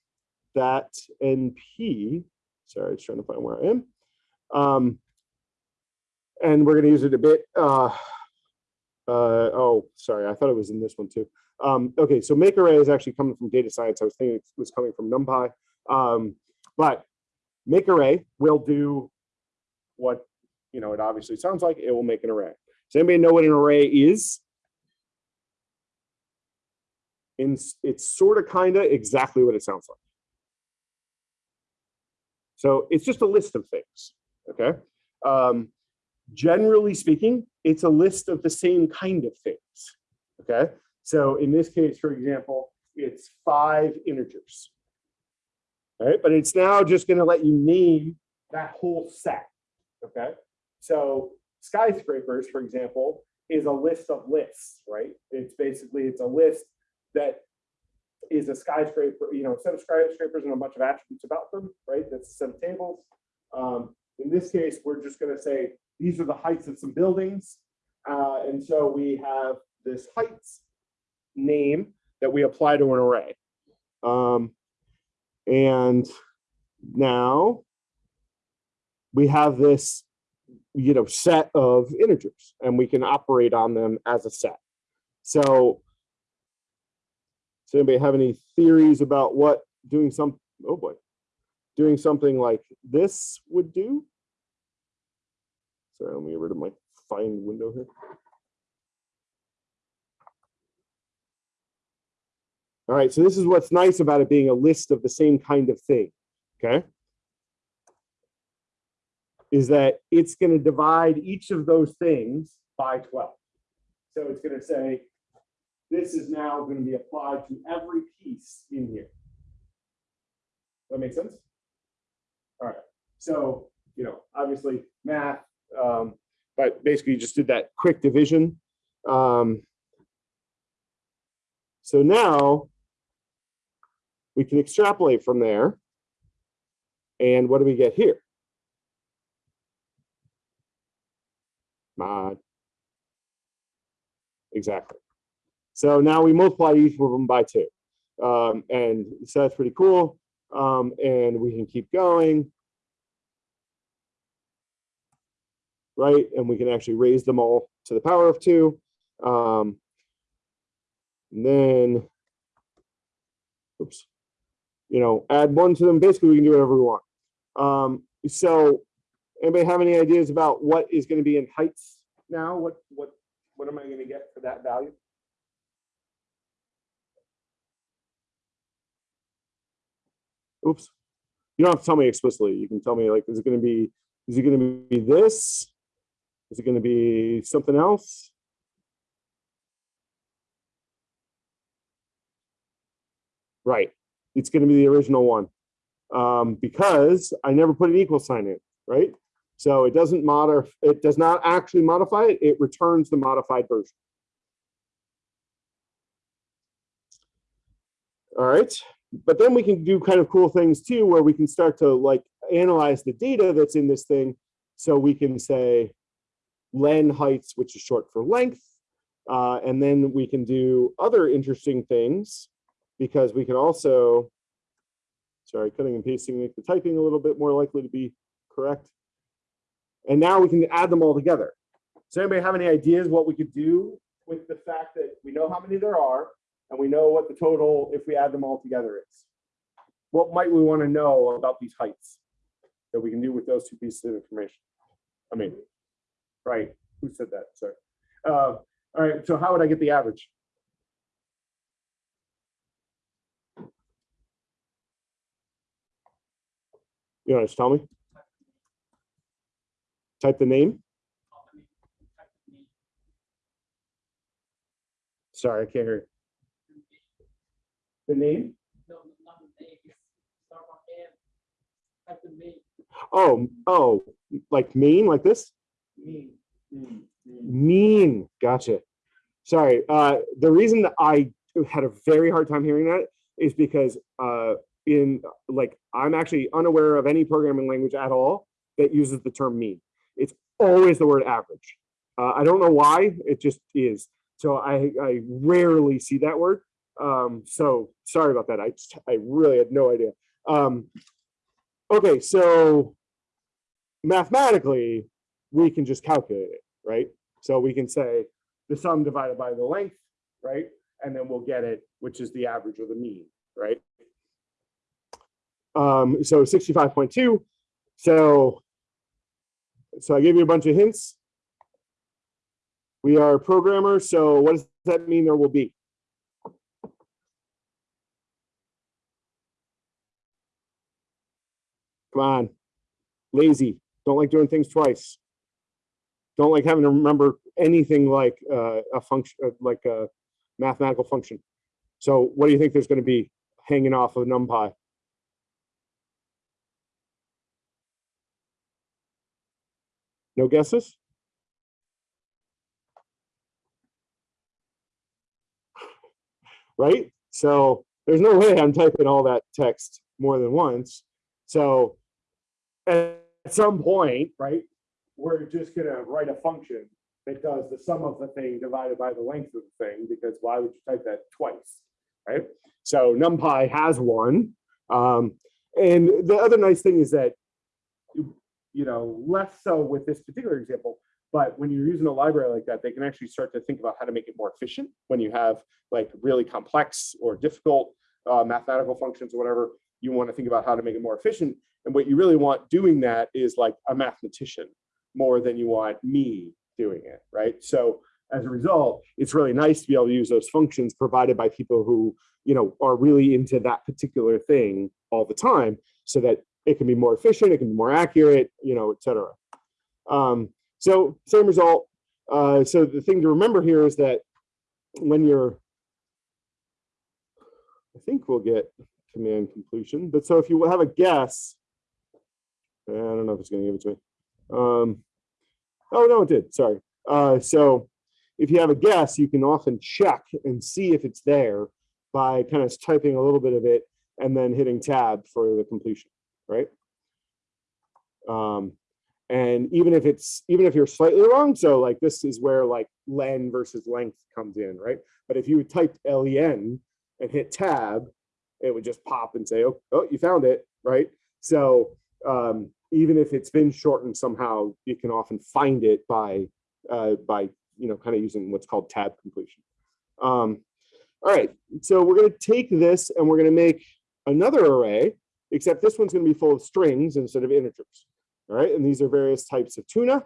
that NP. Sorry, was trying to find where I am. Um, and we're going to use it a bit. Uh, uh, oh, sorry, I thought it was in this one too. Um, okay, so make array is actually coming from data science. I was thinking it was coming from NumPy. Um, but make array will do what you know it obviously sounds like. It will make an array. Does anybody know what an array is? It's sort of kind of exactly what it sounds like. So it's just a list of things. Okay. Um, generally speaking, it's a list of the same kind of things. Okay. So in this case, for example, it's five integers. All right. But it's now just going to let you name that whole set. Okay. So skyscrapers, for example, is a list of lists, right? It's basically, it's a list that is a skyscraper, you know, set of skyscrapers and a bunch of attributes about them, right? That's a set of tables. Um, in this case, we're just going to say these are the heights of some buildings. Uh, and so we have this heights name that we apply to an array. Um, and now we have this, you know, set of integers and we can operate on them as a set. So does anybody have any theories about what doing some, oh boy, doing something like this would do? Sorry, let me get rid of my find window here. All right, so this is what's nice about it being a list of the same kind of thing, okay? Is that it's gonna divide each of those things by 12. So it's gonna say, this is now gonna be applied to every piece in here. That makes sense? All right, so, you know, obviously math, um, but basically you just did that quick division. Um, so now we can extrapolate from there. And what do we get here? Mod. Exactly. So now we multiply each of them by two. Um, and so that's pretty cool. Um, and we can keep going. Right, and we can actually raise them all to the power of two. Um, and then, oops, you know, add one to them. Basically, we can do whatever we want. Um, so anybody have any ideas about what is going to be in heights now? What, what, what am I going to get for that value? Oops. You don't have to tell me explicitly. You can tell me like, is it going to be, is it going to be this? Is it going to be something else? Right. It's going to be the original one um, because I never put an equal sign in, right? So it doesn't modify, it does not actually modify it. It returns the modified version. All right. But then we can do kind of cool things too, where we can start to like analyze the data that's in this thing. So we can say len heights, which is short for length. Uh, and then we can do other interesting things because we can also, sorry, cutting and pasting, make the typing a little bit more likely to be correct. And now we can add them all together. Does anybody have any ideas what we could do with the fact that we know how many there are and we know what the total, if we add them all together is. What might we want to know about these heights that we can do with those two pieces of information? I mean, right, who said that? Sorry. Uh, all right, so how would I get the average? You want to tell me? Type the name? Sorry, I can't hear. The name?
No, not the name. Start on M. The name.
Oh, oh, like mean, like this?
Me. Me. Me.
Mean, gotcha. Sorry, uh, the reason that I had a very hard time hearing that is because uh, in like I'm actually unaware of any programming language at all that uses the term mean. It's always the word average. Uh, I don't know why, it just is. So I, I rarely see that word. Um, so sorry about that. I I really had no idea. Um, okay, so mathematically, we can just calculate it, right? So we can say the sum divided by the length, right? And then we'll get it, which is the average or the mean, right? Um, so 65.2. So, so I gave you a bunch of hints. We are programmers, so what does that mean there will be? Come on, lazy, don't like doing things twice. Don't like having to remember anything like uh, a function, uh, like a mathematical function. So what do you think there's gonna be hanging off of NumPy? No guesses? Right? So there's no way I'm typing all that text more than once. So at some point, right, we're just gonna write a function that does the sum of the thing divided by the length of the thing, because why would you type that twice, right? So NumPy has one. Um, and the other nice thing is that, you you know, less so with this particular example, but when you're using a library like that, they can actually start to think about how to make it more efficient when you have like really complex or difficult uh, mathematical functions or whatever, you want to think about how to make it more efficient. And what you really want doing that is like a mathematician more than you want me doing it, right? So as a result, it's really nice to be able to use those functions provided by people who, you know, are really into that particular thing all the time so that it can be more efficient, it can be more accurate, you know, et cetera. Um, so same result. Uh, so the thing to remember here is that when you're, I think we'll get command completion, but so if you have a guess, I don't know if it's gonna give it to me. Um, oh, no, it did, sorry. Uh, so if you have a guess, you can often check and see if it's there by kind of typing a little bit of it and then hitting tab for the completion, right? Um, and even if it's, even if you're slightly wrong, so like this is where like len versus length comes in, right? But if you typed len and hit tab, it would just pop and say, oh, oh you found it, right? So um, even if it's been shortened somehow, you can often find it by, uh, by you know, kind of using what's called tab completion. Um, all right, so we're gonna take this and we're gonna make another array, except this one's gonna be full of strings instead of integers. All right, and these are various types of tuna.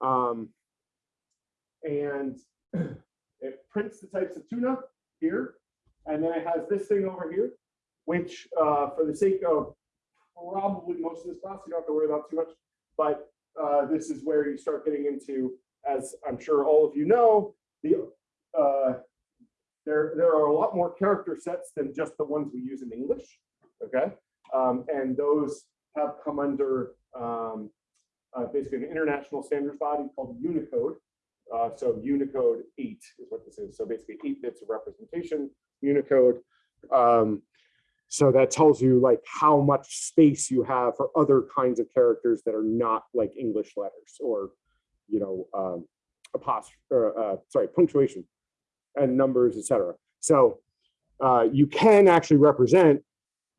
Um, and it prints the types of tuna here. And then it has this thing over here, which uh, for the sake of probably most of this class, you don't have to worry about too much. But uh, this is where you start getting into, as I'm sure all of you know, the uh, there, there are a lot more character sets than just the ones we use in English. Okay. Um, and those have come under um, uh, basically an international standards body called Unicode. Uh, so Unicode 8 is what this is. So basically eight bits of representation, Unicode. Um, so that tells you like how much space you have for other kinds of characters that are not like English letters or, you know, um, apostrophe, or, uh, sorry, punctuation and numbers, etc. So uh, you can actually represent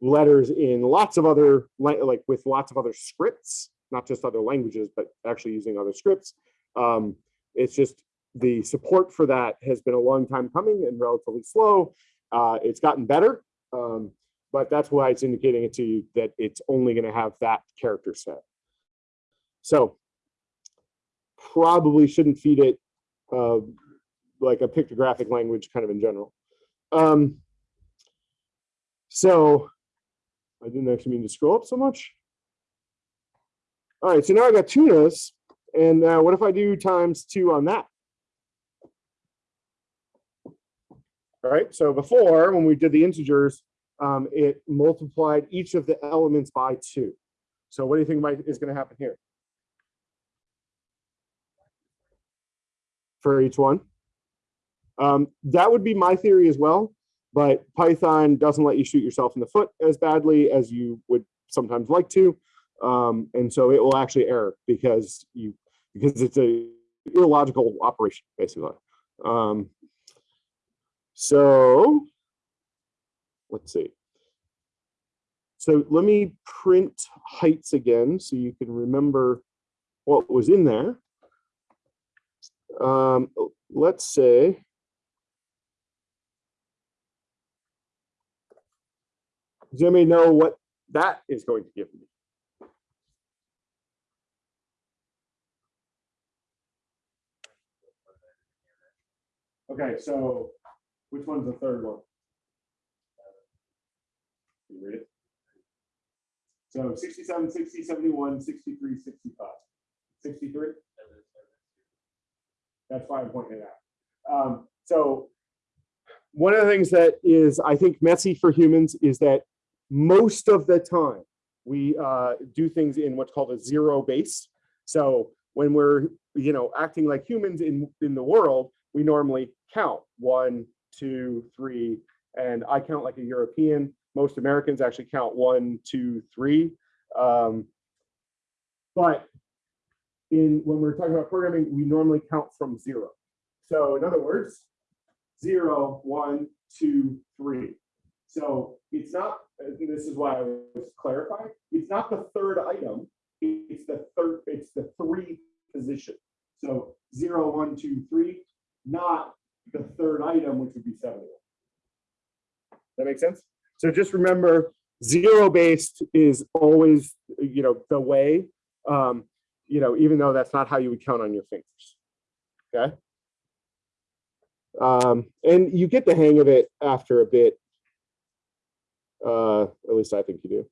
letters in lots of other, like with lots of other scripts, not just other languages, but actually using other scripts. Um, it's just the support for that has been a long time coming and relatively slow. Uh, it's gotten better, um, but that's why it's indicating it to you that it's only going to have that character set. So probably shouldn't feed it uh, like a pictographic language kind of in general. Um, so I didn't actually mean to scroll up so much. All right, so now I got tunas, and uh, what if I do times two on that? All right, so before, when we did the integers, um, it multiplied each of the elements by two. So what do you think might, is going to happen here? For each one? Um, that would be my theory as well, but Python doesn't let you shoot yourself in the foot as badly as you would sometimes like to. Um, and so it will actually error because you because it's a illogical operation, basically. Um, so let's see. So let me print heights again so you can remember what was in there. Um, let's say Does anybody know what that is going to give me? Okay, so which one's the third one? Can read it? So 67, 60, 71, 63, 65. 63? That's why I'm pointing it out. Um, so one of the things that is, I think, messy for humans is that most of the time we uh, do things in what's called a zero base. So when we're, you know, acting like humans in, in the world, we normally count one, two, three, and I count like a European. Most Americans actually count one, two, three. Um, but in when we're talking about programming, we normally count from zero. So in other words, zero, one, two, three. So it's not, this is why I was clarifying, it's not the third item, it's the third, it's the three position. So zero, one, two, three, not the third item, which would be 71. That makes sense? So just remember, zero based is always, you know, the way, um, you know, even though that's not how you would count on your fingers. Okay. Um, and you get the hang of it after a bit. Uh, at least I think you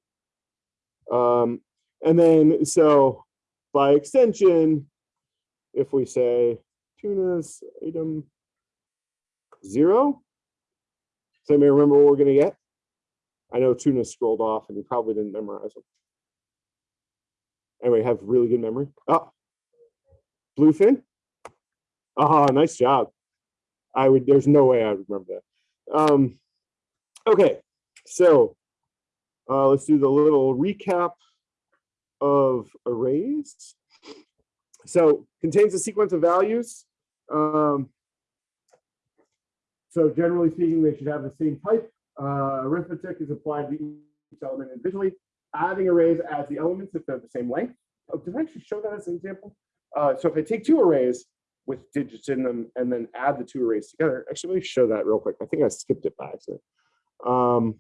do. Um, and then, so by extension, if we say tunas item zero, does anybody remember what we're going to get? I know tuna scrolled off and you probably didn't memorize them. Anyway, have really good memory. Oh, bluefin. Ah, nice job. I would, there's no way I would remember that. Um, okay, so uh, let's do the little recap of arrays. So contains a sequence of values. Um, so generally speaking, they should have the same type. Uh, arithmetic is applied to each element individually. Adding arrays adds the elements if they're the same length. Oh, did I actually show that as an example? Uh, so if I take two arrays with digits in them and then add the two arrays together, actually let me show that real quick. I think I skipped it by accident. Um,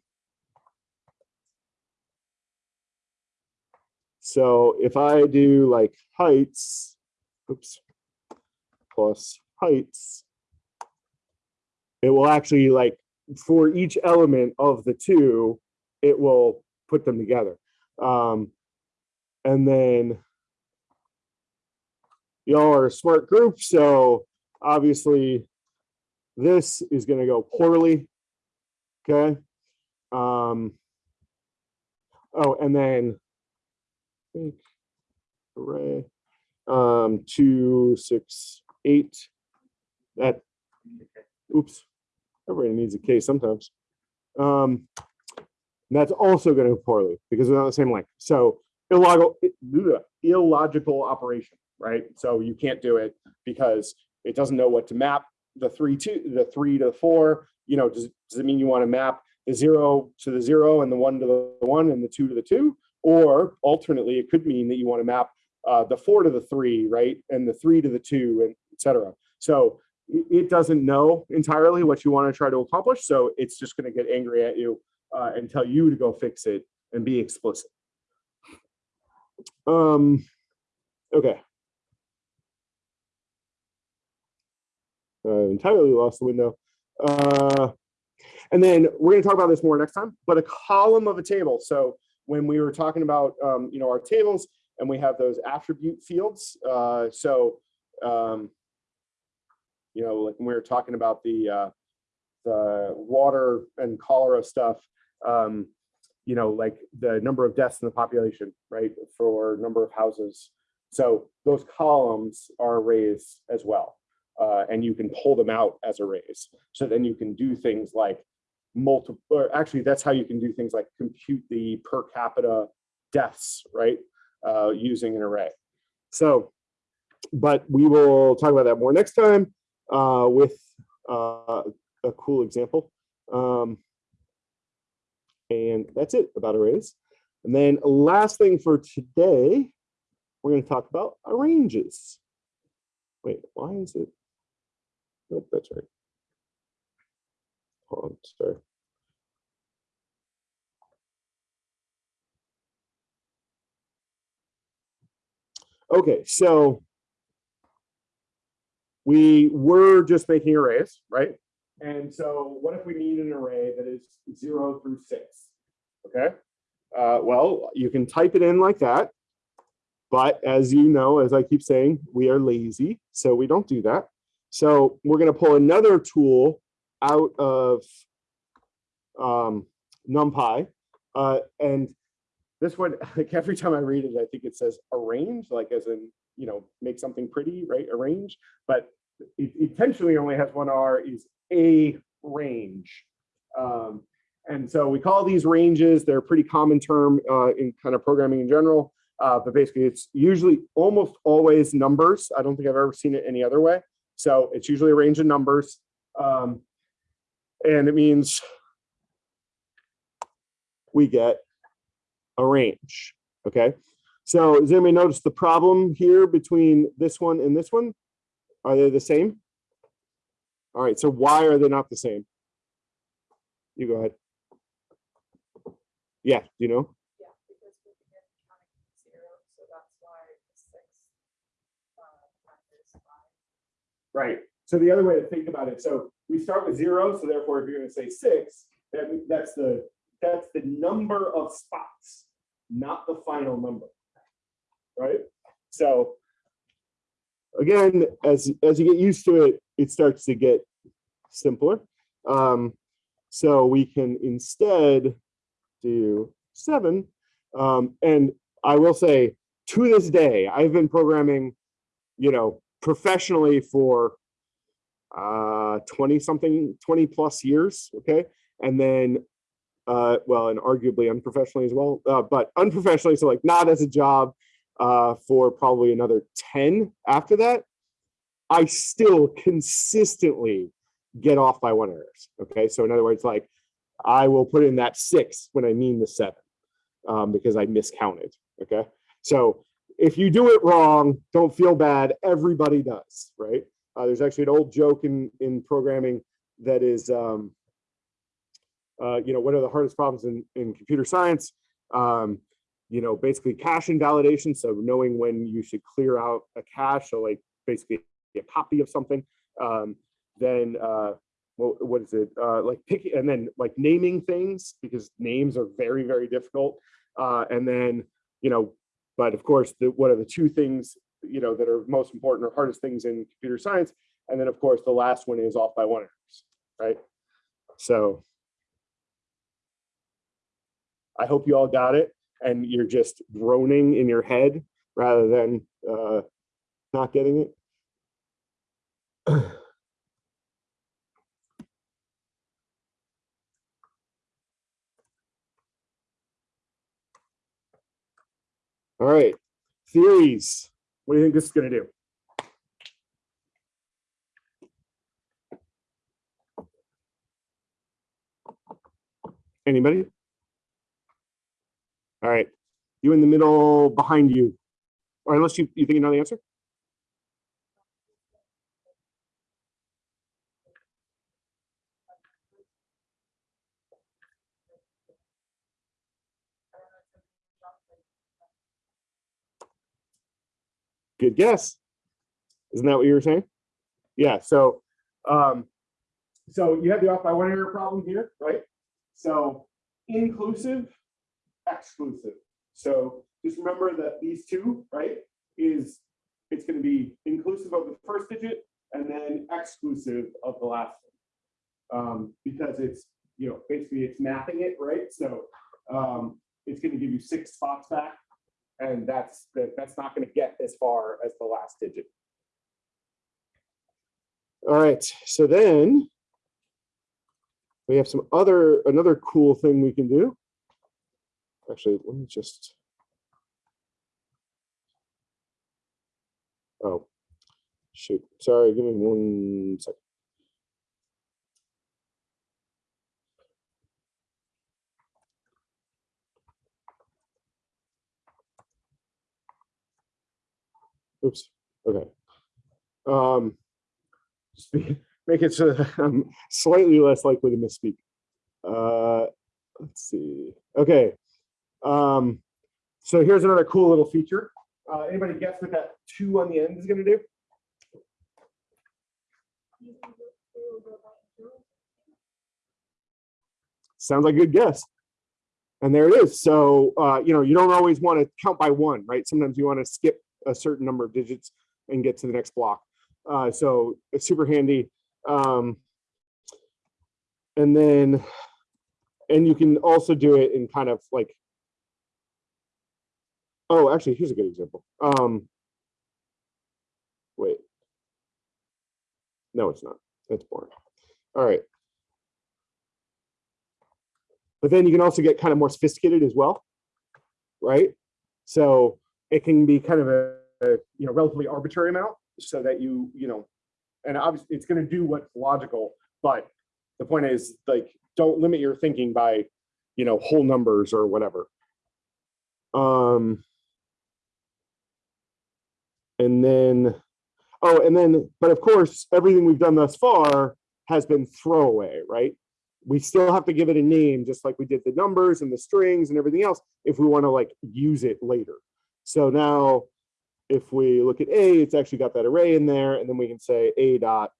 so if I do like heights, oops, plus heights, it will actually like for each element of the two, it will put them together. Um, and then y'all are a smart group, so obviously this is going to go poorly. Okay. Um, oh, and then think array um, two, six, eight. That oops, everybody needs a case sometimes. Um, that's also going to go poorly because they're not the same length. So illogical, illogical operation, right? So you can't do it because it doesn't know what to map the three to the three to the four. You know, does, does it mean you want to map the zero to the zero and the one to the one and the two to the two? Or alternately, it could mean that you want to map uh, the four to the three, right? And the three to the two and etc. So it, doesn't know entirely what you want to try to accomplish. So it's just going to get angry at you uh, and tell you to go fix it and be explicit. Um, okay. I entirely lost the window. Uh, and then we're going to talk about this more next time, but a column of a table. So when we were talking about, um, you know, our tables and we have those attribute fields. Uh, so, um, you know, like when we were talking about the, uh, the water and cholera stuff, um, you know, like the number of deaths in the population, right, for number of houses. So those columns are arrays as well. Uh, and you can pull them out as arrays. So then you can do things like multiple, or actually that's how you can do things like compute the per capita deaths, right, uh, using an array. So, but we will talk about that more next time uh, with uh, a cool example. Um, and that's it about arrays. And then last thing for today, we're going to talk about arranges. Wait, why is it? Nope, that's right. Sorry. Okay, so we were just making arrays, right? And so what if we need an array that is zero through six? Okay, uh, well, you can type it in like that. But as you know, as I keep saying, we are lazy, so we don't do that. So we're going to pull another tool out of um, NumPy. Uh, and this one, like every time I read it, I think it says arrange, like as in, you know, make something pretty, right? Arrange. But it intentionally only has one R is a range. Um, and so we call these ranges, they're a pretty common term uh, in kind of programming in general. Uh, but basically it's usually almost always numbers. I don't think I've ever seen it any other way. So it's usually a range of numbers. Um, and it means we get a range, okay? So does anybody notice the problem here between this one and this one? Are they the same? All right, so why are they not the same? You go ahead. Yeah, do you know?
Yeah, because we begin counting from zero, so that's why the six. uh, five.
Right. So the other way to think about it, so we start with zero, so therefore if you're gonna say six, that, that's the, that's the number of spots, not the final number. Right? So again, as, as you get used to it, it starts to get simpler. Um, so we can instead do seven. Um, and I will say, to this day, I've been programming, you know, professionally for uh 20 something 20 plus years okay and then uh well and arguably unprofessionally as well uh, but unprofessionally so like not as a job uh for probably another 10 after that i still consistently get off by one errors okay so in other words like i will put in that six when i mean the seven um because i miscounted okay so if you do it wrong, don't feel bad. Everybody does, right? Uh, there's actually an old joke in in programming that is, um, uh, you know, one of the hardest problems in in computer science? Um, you know, basically cache invalidation. So knowing when you should clear out a cache, so like basically a copy of something. Um, then uh, what, what is it? Uh, like picking and then like naming things because names are very very difficult. Uh, and then you know but of course, the, what are the two things, you know, that are most important or hardest things in computer science? And then of course, the last one is off by one errors, right? So I hope you all got it and you're just groaning in your head rather than uh, not getting it. All right, theories. What do you think this is going to do? Anybody? All right, you in the middle behind you, or unless you, you think you know the answer? Good guess. Isn't that what you were saying? Yeah, so um, so you have the off by one error problem here, right? So inclusive exclusive. So just remember that these two, right, is, it's gonna be inclusive of the first digit and then exclusive of the last one. Um, because it's, you know, basically it's mapping it, right? So, um, it's gonna give you six spots back. And that's, that, that's not gonna get as far as the last digit. All right, so then we have some other, another cool thing we can do. Actually, let me just. Oh, shoot, sorry, give me one second. Oops, okay. Um, make it so that I'm slightly less likely to misspeak. Uh, let's see. Okay. Um, so here's another cool little feature. Uh, anybody guess what that two on the end is going to do? Sounds like a good guess. And there it is. So, uh, you know, you don't always want to count by one, right? Sometimes you want to skip a certain number of digits and get to the next block. Uh, so it's super handy. Um, and then, and you can also do it in kind of like, oh, actually, here's a good example. Um, wait. No, it's not. That's boring. All right. But then you can also get kind of more sophisticated as well, right? So it can be kind of a, a you know relatively arbitrary amount so that you you know and obviously it's going to do what's logical but the point is like don't limit your thinking by you know whole numbers or whatever um and then oh and then but of course everything we've done thus far has been throwaway right we still have to give it a name just like we did the numbers and the strings and everything else if we want to like use it later so now if we look at A, it's actually got that array in there, and then we can say A dot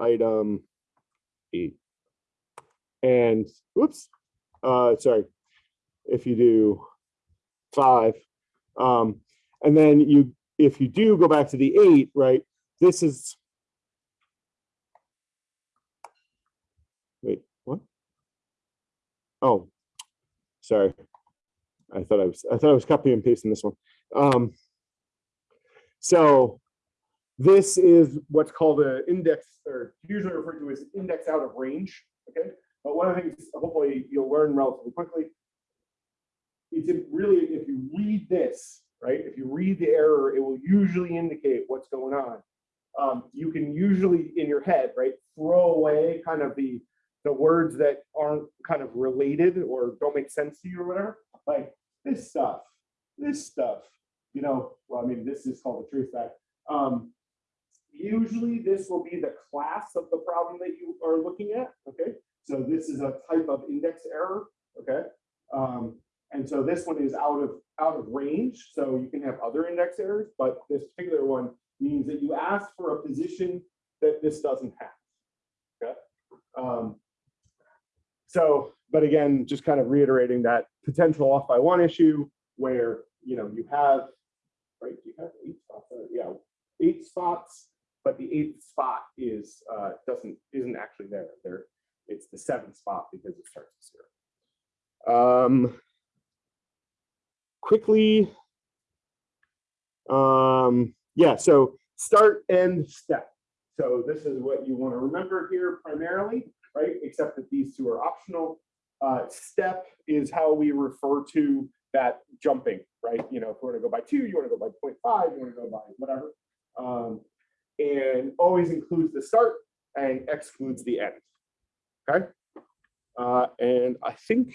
item E. And whoops, uh, sorry, if you do five, um, and then you, if you do go back to the eight, right, this is, wait, what? Oh, sorry. I thought I was, I thought I was copying and pasting this one. Um, so this is what's called an index, or usually referred to as index out of range. Okay, but one of the things hopefully you'll learn relatively quickly. It's really if you read this, right? If you read the error, it will usually indicate what's going on. Um, you can usually in your head, right, throw away kind of the the words that aren't kind of related or don't make sense to you or whatever, like this stuff, this stuff, you know, well, I mean, this is called the truth stack. Um, usually this will be the class of the problem that you are looking at, okay? So this is a type of index error, okay? Um, and so this one is out of out of range, so you can have other index errors, but this particular one means that you ask for a position that this doesn't have, okay? Um, so, but again, just kind of reiterating that potential off by one issue where, you know, you have right? You have eight spots, there, yeah, eight spots, but the eighth spot is, uh, doesn't, isn't actually there. There, it's the seventh spot because it starts with zero. Um, quickly, um, yeah, so start, end, step. So this is what you want to remember here primarily, right? Except that these two are optional. Uh, step is how we refer to that jumping, right? You know, if we want to go by two, you want to go by 0.5, you want to go by whatever. Um, and always includes the start and excludes the end. Okay. Uh, and I think